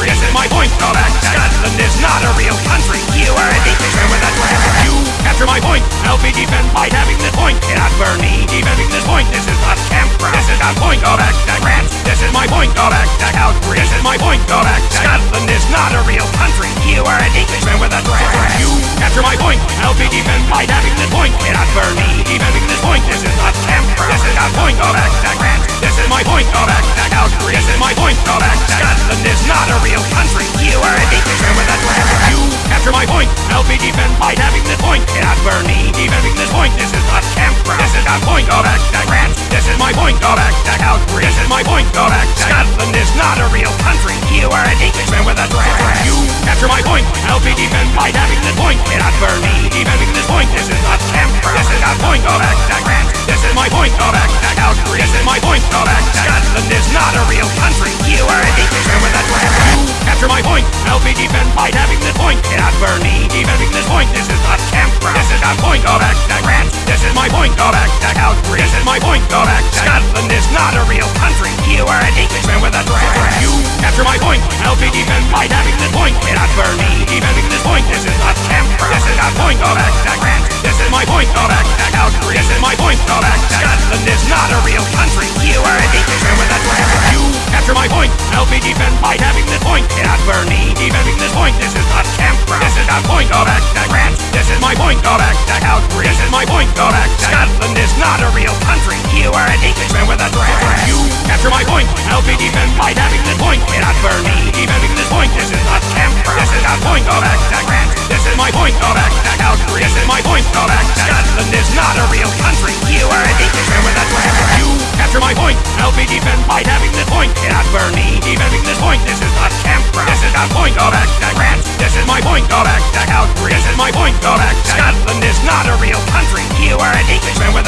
This is my point. Go back Scotland. Is not a real country. You are an Englishman with a dragon. You capture my point. I'll be defend by having this point. Cannot burn me. Defending this point. This is not campground. This is not point. Go back to France. This is my point. Go back to Calgary. This is my point. Go back Scotland. Is not a real country. You are an Englishman with a dragon. You capture my point. I'll be defend by having this point. Cannot burn me. Defending this point. This is not campground. This is not point. Go back to France. This is my point. Go back to Calgary. This is my point. Go back Scotland. Is not a real country. You are an Englishman with a dragon. You capture my point. I'll be defend by having this point. Cannot burn me. Defending this point. This is not campground. This is not point. Go back to France. This is my point. Go back to Calgary. This is my point. Go to Scotland. Is not a real country. You are an Englishman with a dragon. You capture my point. I'll be defend by having this point. Cannot burn me. Defending this point. This is not campground. This is not point. Go back to France. This is my point. Go back to Calgary. This is my point. Go back to Scotland. Is not a real country. You are an Englishman with a dress. You capture my point. I'll be defended by having this point at Bernie. Defending this point, this is not Canberra. This is not point of act grant. This is my point of act Calgary. This is my point of act Scotland is not a real country. You are an Englishman with a dragon. You capture my point. I'll be defended by having this point at Bernie. Defending this point, this is not Canberra. This is not point of act grant. This is my point of act Calgary. This is my point of act Scotland is not a real country. You are an Englishman with a dragon. You capture my point. I'll be defended by having this point at Bernie. Defending this point, this is not Canberra. This is not point of act grant. This is my point of act Calgary. This is my point of act Scotland is not a real country. You are an Englishman with a dragon. You capture my point. I'll be defended by having this point at Bernie. Defending this point, this is not Canberra. This is not point of act grant. This is my point of act Calgary. This is my point of act Scotland is not a real country. You are an Englishman with a dragon. You capture my point. I'll be defended by having this point at Bernie. Defending this point, this is not Canberra. This is not point of act grant. This is my point of act Calgary. This is my point of act Scotland is not a real country. You are an Englishman with a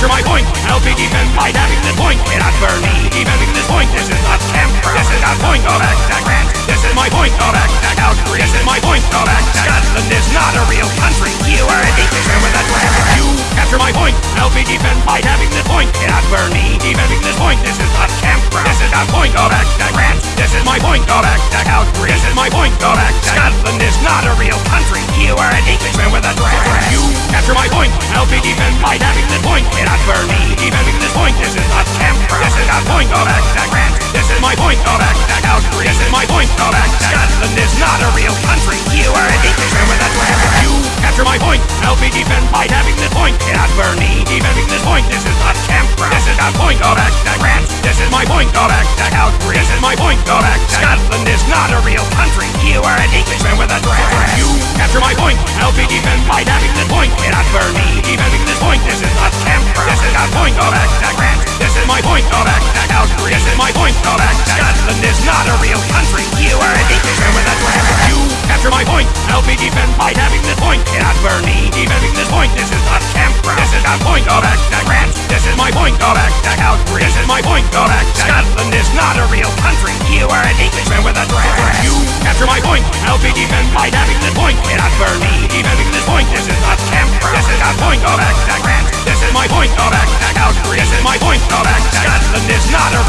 capture my point. I'll be defended by having this point at Bernie. Defending this point, this is not Canberra. This is not point of act grant. This is my point of act Calgary. This is my point of act Scotland is not a real country. You are an Englishman with a dragon. You capture my point. I'll be defended by having this point at Bernie. Defending this point, this is not Canberra. This is not point of act grant. This is my point of act Calgary. This is my point of act Scotland is not a real country. You are an Englishman with a dragon. You capture my point. I'll be defended by having this point at Bernie. Defending this point, this is not Canberra. This is not point of act grant. This my point of act Calgary. This is my point of act Scotland is not a real country. You are Englishman with a dragon. You capture my point. I'll be defended by having this point at Bernie. Defending this point, this is not Canberra. This is not point of act grant. This is my point of act Calgary. This is my point of act Scotland is not a real country. You are Englishman with a dragon. You capture my point. I'll be defended by having this point at Bernie. Defending this point, this is not Canberra. This is not point of act grant. This is my point of act Calgary. This is my point of act Scotland is not a real country. You are an Englishman with a dragon. You capture my point. I'll be defended by having this point at Bernie. Defending this point, this is not Canberra. This is not point of act grant. This is my point of act Calgary. This is my point of act Scotland is not a real country. You are an Englishman with a dragon. You capture my point. I'll be defended by having this point at Bernie. Defending this point, this is not Canberra. This is not point of act grant. This is my point of act Calgary. This is my point of act Scotland is not a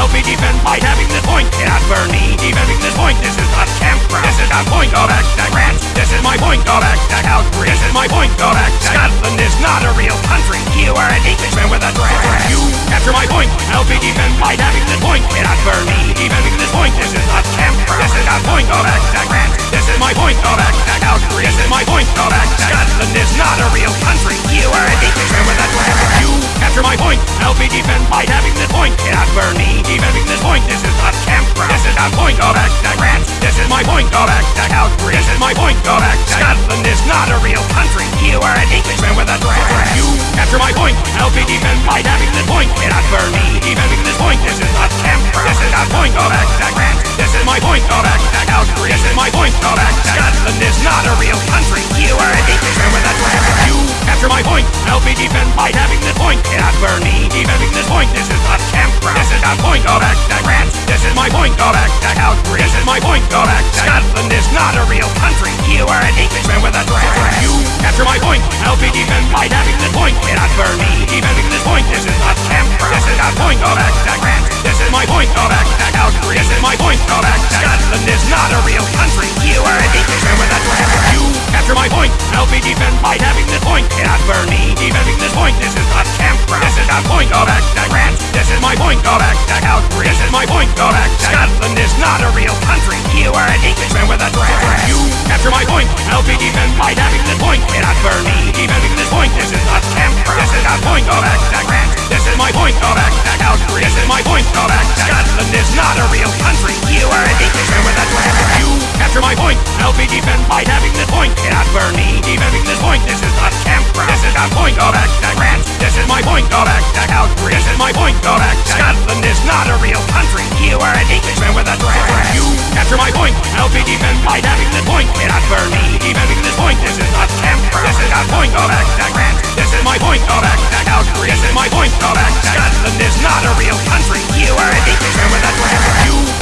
I'll be defended by having this point at Bernie. Defending this point, this is not Canberra. This is not point of act grant. This is my point of act Calgary. This is my point of act Scotland is not a real country. You are an Englishman with a dragon. You capture my point. I'll be defended by having this point at Bernie. Defending this point, this is not Canberra. This is not point of act grant. This is my point of act Calgary. This is my point of act Scotland is not a real country. You are an Englishman with a dragon. You capture my point. I'll be defended by having this point at Bernie. Defending this point, this is not Canberra. This is not point of act grant. This is my point of act Calgary. This is my point of act Scotland is not a real country. You are an Englishman with a dragon. You capture my point. Be defended by having this point at Bernie. Defending this point, this is not Canberra. This is not point of act grant. This is my point of act Calgary. This is my point of act Scotland is not a real country. You are an Englishman with a dragon. You capture my point. Be defended by having this point at Bernie. Defending this point, this is not Canberra. This is not point of act grant. This is my point of act Calgary. This is my point of act Scotland is not a real country. You are an Englishman with a dragon. You capture my point. I'll be defended by having this point at Bernie. Defending this point, this is not Canberra. This is not point of act grant. This is my point of act Calgary. This is my point of act Scotland is not a real country. You are an Englishman with a dragon. You capture my point. I'll be defended by having this point at Bernie. Defending this point, this is not Canberra. This is not point of act grant. This is my point of act Calgary. This is my point of act Scotland is not a real country. You are an Englishman with a dragon. You capture my point. I'll be defended by having this point at Bernie. Defending this point, this is not Canberra. This is not point of act grant. This is my point of act Calgary. This is my point of act Scotland is not a real country. You are an Englishman with a dragon. You capture my point. I'll be defended by having this point at Bernie. Defending this point, this is not Canberra. This is not point of act grant. This is my point of act Calgary. This is my point of act Scotland is not a real country. You are an Englishman with a dragon. You capture my point. I'll be defended by having this point at Bernie. Defending this point, this is not Canberra. This is not point of act grant. This is my point of act Calgary. This is my point of act Scotland is not a real country. You are an Englishman with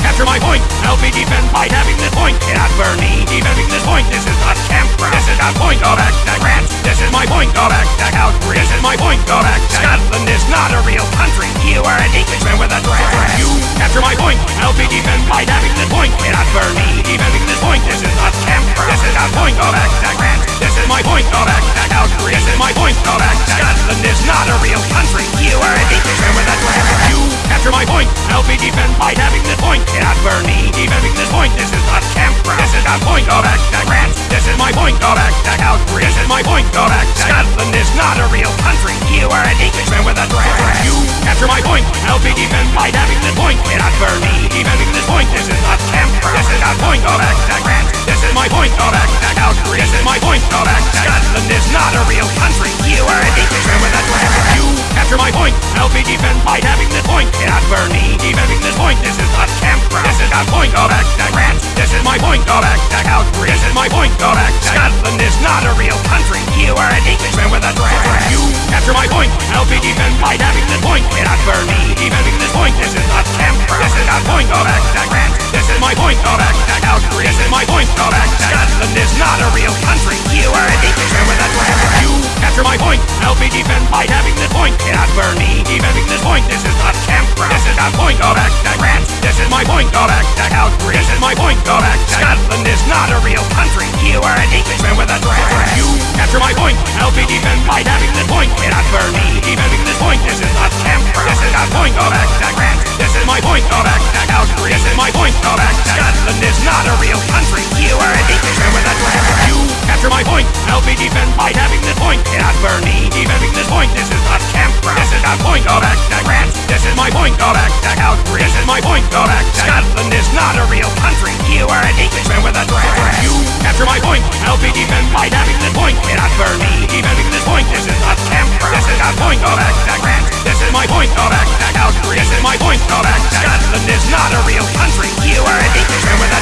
capture my point! Help me defend by having this point! Get out for me defending this point! This is not camp! This is not point! Go back to France! This is my point! Go back to Calgary! This is my point! Go back to Scotland is not a real country! You are an Englishman with a dress! You capture my point! Help me defend by having this point! Get out for me defending this point! This is not camp! This is not point! Go back to France! This is my point, go back to Calgary. This is my point, go back Scotland is not a real country. You are Englishman with a threat. You capture my point, I'll be defended by having this point. Cannot burn me, defending this point, this is not Canberra. This is the point, go back to France. This is my point, go back to Calgary. This is my point, go back Scotland is not a real country. You are an Englishman with a threat. You capture my point, I'll be defended by having this point. Cannot burn me, defending this point, this is not Canberra. This is the point, go back to France. This is my point, go back to Calgary. This is my point, go back Scotland is not a real country. You are an Englishman with a threat. You capture my point, I'll be defended by having this point. Cannot burn me, defending this point, this is not Canberra. This is the point, go back to France. This is my point, go back to Calgary. This is my point, go back to Scotland is not a real country. You are an Englishman with a threat. You capture my point, I'll be defended by having this point. Cannot burn me, defending this point, this is not Canberra. This is the point, go back to France. This is my point, go back to Calgary. This is my point, go back to Scotland is not a real country. You are an Englishman with a threat. You capture my point, I'll be defended by having this point. Cannot burn me, defending this point, this is not Canberra. This is the point, go back to France. This is my point, go back to Calgary. This is my point, go back to Scotland is not a real country. You are an Englishman with a threat. You capture my point, I'll be defended by having this point. Cannot burn me, defending this point, this is not Canberra. This is the point, go back to France. This is my point, to Calgary. This is my point, go back Scotland is not a real country. You are an Englishman with a threat. You capture my point, I'll be defended by having this point. Cannot burn me, defending this point, this is not Canberra. This is the point, back to France. This is my point, back to Calgary. This is my point, go back Scotland is not a real country. You are an Englishman with a threat. You capture my point, I'll be defended by having this point. Cannot burn me, defending this point, this is not Canberra. This is the point, back to France. This is my point, back to Calgary. This is my point, back to Scotland is not a real country. You are an Englishman with a.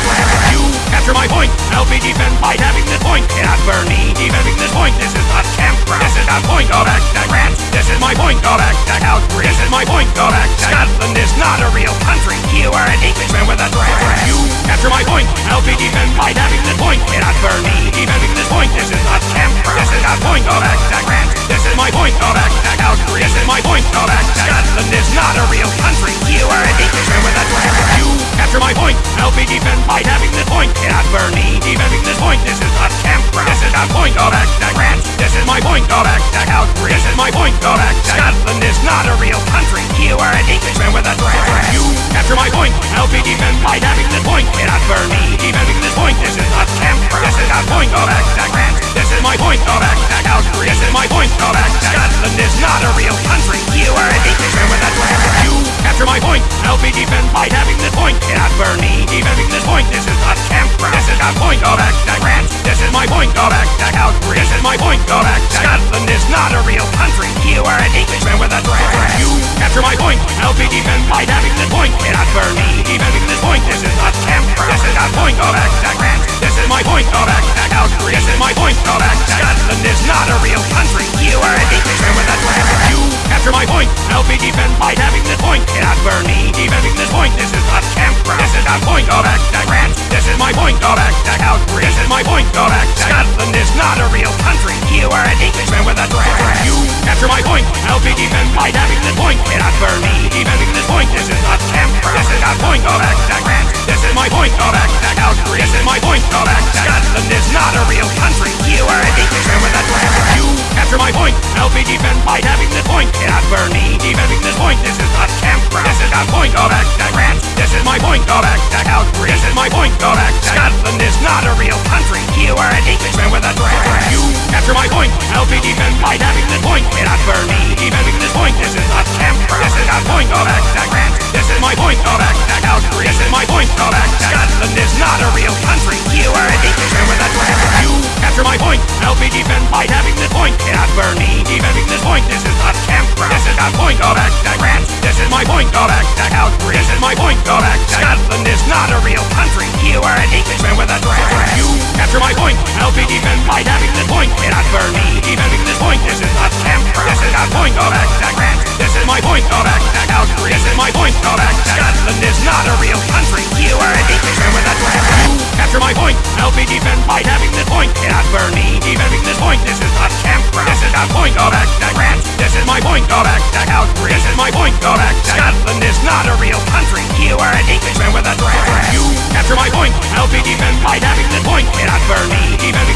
You capture my point, I'll be defended by having this point. Cannot burn me, defending this point, this is not Canberra. This is the point, go back to France. This is my point, go back to Calgary. This is my point, go back Scotland is not a real country. You are an Englishman with a. You capture my point, I'll be defended by having this point. Cannot burn me, defending this point, this is not Canberra. This is the point, go back to France. Is my point, go back to Calgary. This is my point, go back to Scotland is not a real country. You are an Englishman with a threat. You capture my point, I'll be defended by having this point. Cannot burn me, defending this point, this is not Canberra. This is the point, back to France. This is my point, go back to Calgary. This is my point, go back to Scotland is not a real country. You are an Englishman with a threat. You capture my point, I'll be defended by having this point. Cannot burn me, defending this point, this is not Canberra. This is the point, back to France. This is my point, go back to Calgary. This is my point, go back to Scotland is not a real country. You are an Englishman with a threat. You capture my point, I'll be defended by having this point. Cannot burn me, defending this point, this is not Canberra. This is the point, to France. This is my point, go back Calgary. This is my point, go back Scotland is not a real country. You are an Englishman with a threat. You capture my point, I'll be defended by having this point. Cannot burn me, defending this point, this is not Canberra. This is the point, back to This is my point, go back to Calgary. This is my point, go back to Scotland is not a real country. You are an Englishman with a threat. You capture my point, I'll be defended by having this point. Cannot burn me, defending this point, this is not Canberra. This is the point, back to This is my point, go back to Calgary. This is my point, go back to Scotland is not a real country. You are an Englishman with a threat. You capture my point, I'll be defended by having this point. Cannot burn me, defending this point, this is not Canberra. This is the point, back to France. This is my point, back to Calgary. This is my point, back to Scotland is not a real country. You are an Englishman with a threat. You capture my point, I'll be defended by having this point. Cannot burn me, defending this point, this is not Canberra. This is the point, back to France. This is my point, back to Calgary. This is my point, back to Scotland is not a real country. You are an Englishman with a threat. You capture my point, I'll be defended by having this point. Cannot burn me, defending this point, this is not Canberra. This is the point, back to France. This is my point, back to Calgary. This is my point, go back Scotland is not a real country. You are an Englishman with a threat. You capture my point, I'll be defended by having this point. Cannot burn me, defending this point, this is not Canberra. This is the point, back to France. This is my point, back to Calgary. This is my point, go back Scotland is not a real country. You are an Englishman with a threat. You capture my point, I'll be defended by having this point cannot burn me. Keep having this point. This is not temper. This is not point Go back, of attack. This is my point Go back, of attack. This is my point of back. Scotland is not a real country. You are a dictator with a draft. Capture my point. Help me defend by having this point cannot burn me. Keep having this point. This is not temper. This is not point Go back, of attack. This is my point Go back, of attack. This is my point of back. Scotland is not a real country. You are a dictator with a draft. You capture my point. Help me defend by having this point cannot burn me. Keep having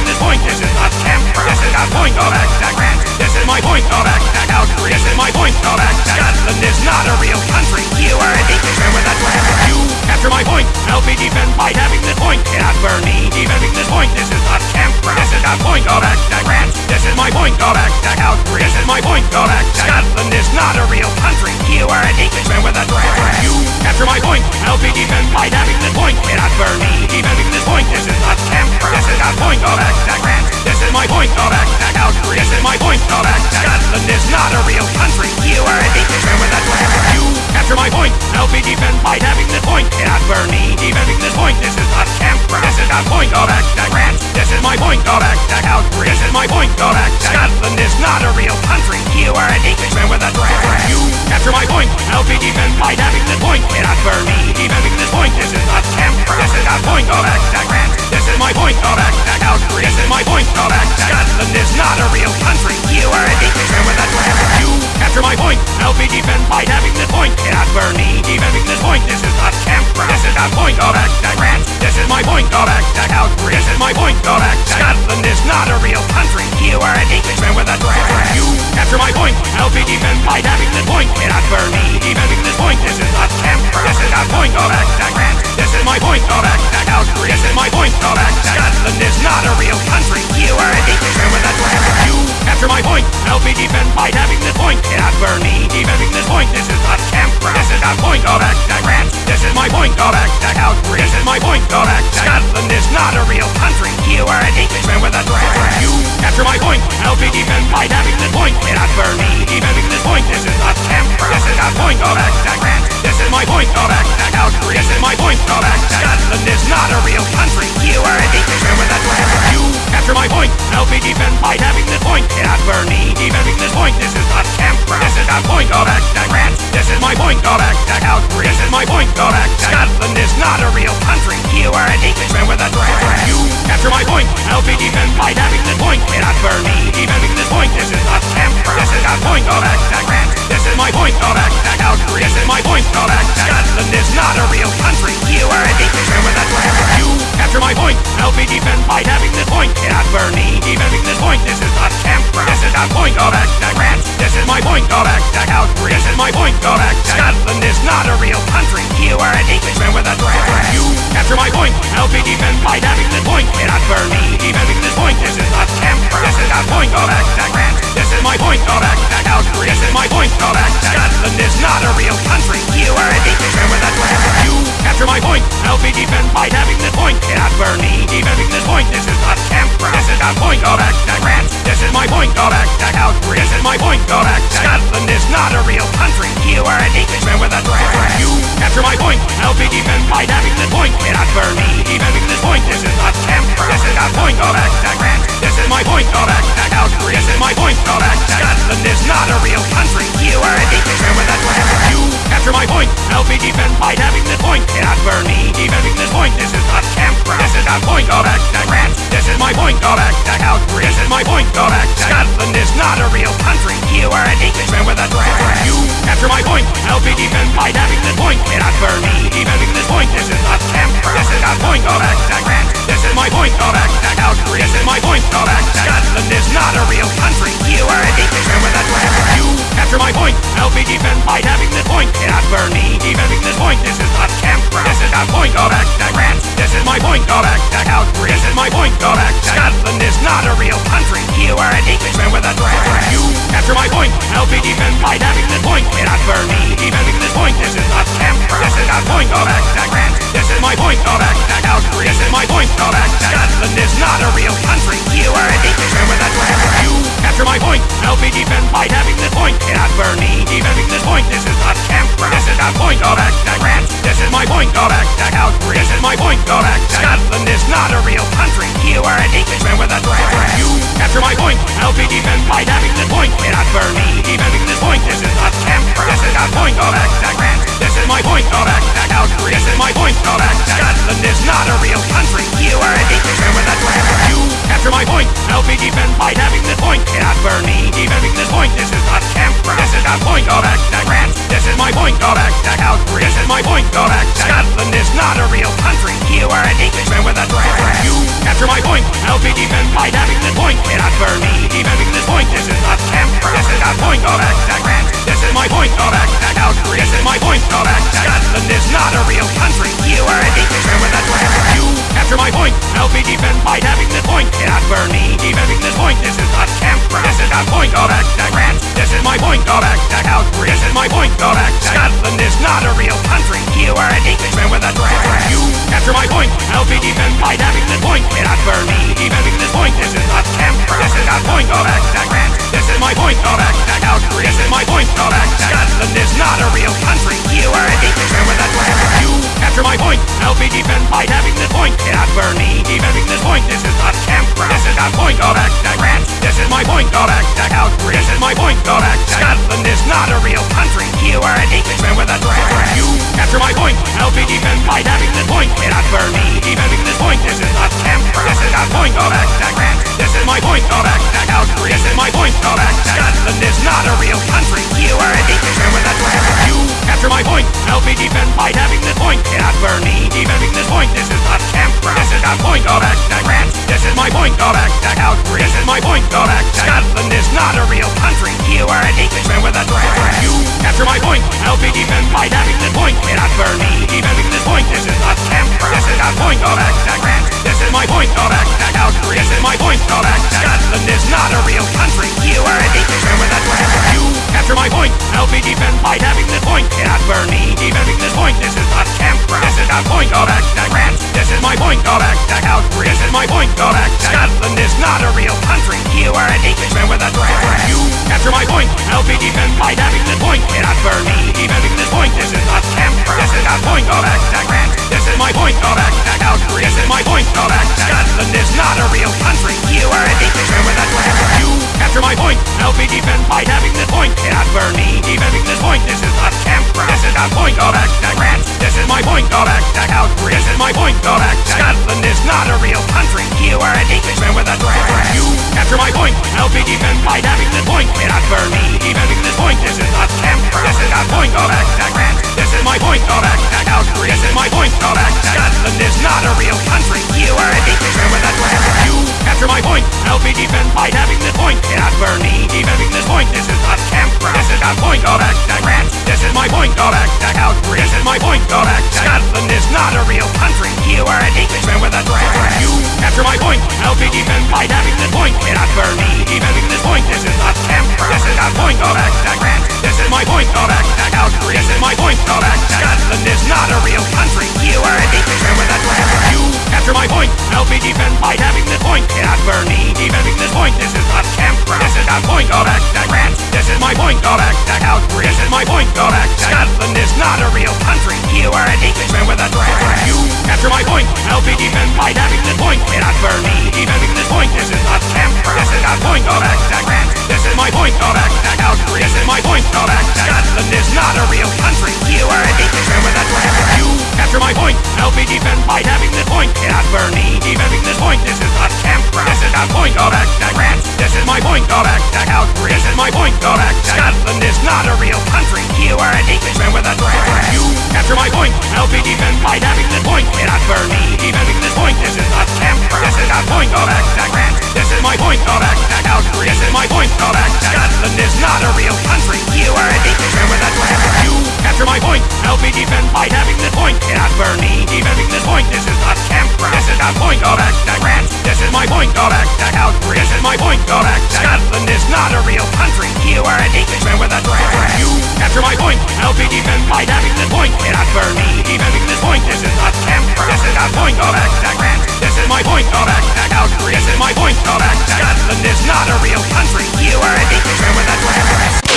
point of attack. This is my point of attack outbreak. This is my point of attack. Scotland is not a real country. You are an Englishman with a draft. You capture my point, I'll be defended by having this point. Cannot burn me, defending this point. This is not camper. This is not point of attack grant. This is my point of attack outbreak. This is my point of attack. Scotland is not a real country. You are an Englishman with a draft. You capture my point, I'll be defended by having this point. Cannot burn me, defending this point. This is not camper. This is not point of attack grant. This is my point of attack outbreak. This is my point of attack. Scotland is not a real country. You are an Englishman with a draft. You capture my point, I'll be defended by having this point. Cannot burn me, defending this point. This is not camper. This is not point of attack grant. This is my point of attack outbreak. This is my point of attack. Scotland is not a real country. You are an Englishman with a draft. You capture my point, I'll be defended by having this point. Cannot burn me, defending this point. This is not camper. This is not point of attack grant. This is my point of attack outbreak. This is my point of attack. Scotland is not a real country. You are an Englishman with a draft. You capture my point, I'll be defended by having this point. Cannot burn me, defending this point. This is not camper. This is not point of attack grant. This is my point of attack outbreak. This is my point of attack. Scotland is not a real country. You are an Englishman with a draft. You capture my point, I'll be defended by having this point. Cannot burn me, defending this point. This is not camper. This is not point of attack grant. This is my point of attack outbreak. This is my point of attack. Scotland is not a real country. You are an Englishman with a draft. You capture my point, I'll be defended by having this point. Cannot burn me, defending this point. This is not camper. This is not point of attack grant. This is my point of attack outbreak. This is my point of attack. Scotland is not a real country. You are an Englishman with a draft. You capture my point, I'll be defended by having this point. Cannot burn me, defending this point. This is not camper. This is not point of attack grant. This is my point of attack outbreak. This is my point of attack. Scotland is not a real country. You are an Englishman with a draft. You capture my point, I'll be defended by having this point. Cannot burn me, defending this point. This is not camper. This is not point of attack grant. This is my point of attack outbreak. This is my point of attack. Scotland is not a real country. You are an Englishman with a draft. You capture my point, I'll be defended by having this point. Cannot burn me, defending this point. This is not camper. This is not point of attack grant. This is my point of attack outbreak. This is my point attack. Scotland is not a real country. You are an Englishman with a draft. You capture my point, I'll be defended by having this point. Cannot burn me, defending this point. This is not camper. This is not point of attack grant. This is my point of attack outbreak. This is my point of attack. Scotland is not a real country. You are an Englishman with a draft. You capture my point, I'll be defended by having this point. Cannot burn me, defending this point. This is not camper. This is not point of attack grant. This is my point of attack outbreak. This is my point of attack. Scotland is not a real country. You are an Englishman with a draft. You capture my point, I'll be defended by having this point. Cannot burn me, defending this point. This is not camper. This is not point of attack grant. This is my point of attack outbreak. This is my point of attack. Scotland is not a real country. You are an Englishman with a draft. You capture my point, I'll be defended by having this point. Cannot burn me, defending this point. This is not camper. This is not point of attack grant. This is my point of attack outbreak. This is my point of attack. Scotland is not a real country. You are an Englishman with a draft. You capture my point, I'll be defended by having this point. Cannot burn me, defending this point. This is not camper. This is not point of attack grant. This is my point Go back attack outbreak. This is my point of attack. Scotland is not a real country. You are an Englishman with a draft. You capture my point, I'll be defended by having this point. Cannot burn me, defending this point. This is not not a real country. You are an Englishman with a draft. You capture my point, I'll be defended by having this point. Cannot burn me, defending this point. This is not camper. This is not point of. This is my point of attack outbreak. This is my point of attack. Scotland is not a real country. You are an Englishman with a draft. You capture my point, I'll be defended by having this point. Cannot burn me, defending this point. This is not camper. This is not point of attack grant. This is my point of attack outbreak. This is my point of attack. Scotland is not a real country. You are an Englishman with a draft. You capture my point, I'll be defended by having this point. Cannot burn me, defending this point. This is not camper. This is not point of attack grant. This is my point of attack outbreak. This is my point of attack. Scotland is not a real country. You are an Englishman with a draft. You capture my point, I'll be defended by having this point. Burn me, defending this point. This is not camper. This is not point of attack grant. This is my point of attack Calgary. This is my point, go back Scotland is not a real country. You are an Englishman with a dragon. You capture my point. I'll be defended by having this point. Burn me. Defending this point. This is not Canberra. This is not point, go back to Grant. This is my point, go back to Calgary. This is my point, go back Scotland is not a real country. You are an Englishman with a dragon. You capture my point. I'll be defended by having this point. Cannot burn me. Defending this point. This is not Canberra. This is not point, go back to Grant. This is my point, go back to Calgary. This is my point, go back to Scotland is not a real country. You are an Englishman with a dragon. You capture my point. I'll be defended by having this point. Cannot burn me. Defending this point. This is not Canberra. This is not point, go back to Grant. This is my point, go back to Calgary. Point, go back to This is my point, back to Calgary. This is my point, go back Scotland is not a real country. You are an Englishman with a dragon. You capture my point. I'll be defended by having this point. Cannot burn me. Defending this point. This is not Canberra. This is not point, to Grant. This is my point, go back to Calgary. This is my point, go back Scotland is not a real country. You are an Englishman with a dragon. You capture my point. I'll be defended by having this point. Cannot burn me. Defending this point. This is not Canberra. This is not point, to Grant. This is my point, go back to Calgary. This is my point, go back Scotland is not a real country. You are an Englishman with a dragon. You capture my point. I'll be defended by having this point. Cannot burn me. Defending this point. This is not Canberra. This is not point, to Grant. This is my point, go back to Calgary. This is my point, go back Scotland is not a real country. You are an Englishman with a dragon. You capture my point. I'll be defended by having this point. Cannot burn me. Defending this point. This is not Canberra. This is not point, back to Grant. This is my point, back to Calgary. This is my point, go back Scotland is not a real country. You are an Englishman with a dragon. You capture my point. I'll be defended by having this point. Cannot burn me. Defending this point. This is not Canberra. This is not point, Grant. This is my point, go back to Calgary. This is my point, go back Scotland is not a real country. You are an Englishman with a. You capture my point. I'll be defended by having this point. Cannot burn me. Defending this point. This is not Canberra. This is not point, go back to Grant. This is my point, go back to Calgary. This is my point, go back Scotland is not a real country. You are an Englishman with a dragon. You capture my point. I'll be defended by having this point. Cannot burn me. Defending this point. This is not Canberra. This is not point, go back to Grant. This is my point, go back to Calgary. This is my point, go back to Scotland is not a real country. You are an Englishman with a dragon. You capture my point. I'll be defended by having this point. Burn me. Defending this point. This is not Canberra. This is not point, go back to Grant. This is my point, go back to Calgary. This is my point, go back to Scotland is not a real country. You are an Englishman with a dragon. You capture my point. I'll be defended by having this point. Burn me. Defending this point. This is not Canberra. This is not point, go back to Grant. This is my point, go back to Calgary. This is my point, go back to Scotland is not a real country. You are an Englishman with a dragon. You capture my point. I'll be defended by having this point. Cannot burn me. Defending this point. This is not Canberra. This is not point, go back to Grant. This is my point, go back to Calgary. This is my point, go back Scotland is not a real country. You are an Englishman with a dragon. You capture my point. I'll be defended by having this point. Cannot burn me. Defending this point. This is not Canberra. This is not point, go back to Grant. This is my point, go back to Calgary. This is my point, go back Scotland is not a real country. You are an Englishman with a dragon. You capture my point. I'll be defended by having this point. Cannot burn me. Defending this point. This is not Canberra. This is not point, go back to Grant. This is my point, go back to Calgary. This is my point, go Scotland is not a real country. You are an Englishman with a dragon. You capture my point. I'll be defended by having this point. Cannot burn me. Defending this point. This is not Canberra. This is not point, go back to Grant. This is my point, go back to Calgary. This is my point, go back Scotland is not a real country. You are an Englishman with a dragon. You capture my point. I'll be defended by having this point. Cannot burn me. Defending this point. This is not Canberra. This is not point, go back to Grant. This is my point, go back to Calgary. This is my point, go back to Scotland is not a real country. You are an Englishman with a dragon. You capture my point. I'll be defended by having this point. Cannot burn me. Defending this point. This is not Canberra. This is not point, go back to Grant. This is my point, go back to Calgary. This is my point, go back to Scotland is not a real country. You are an Englishman with a dragon.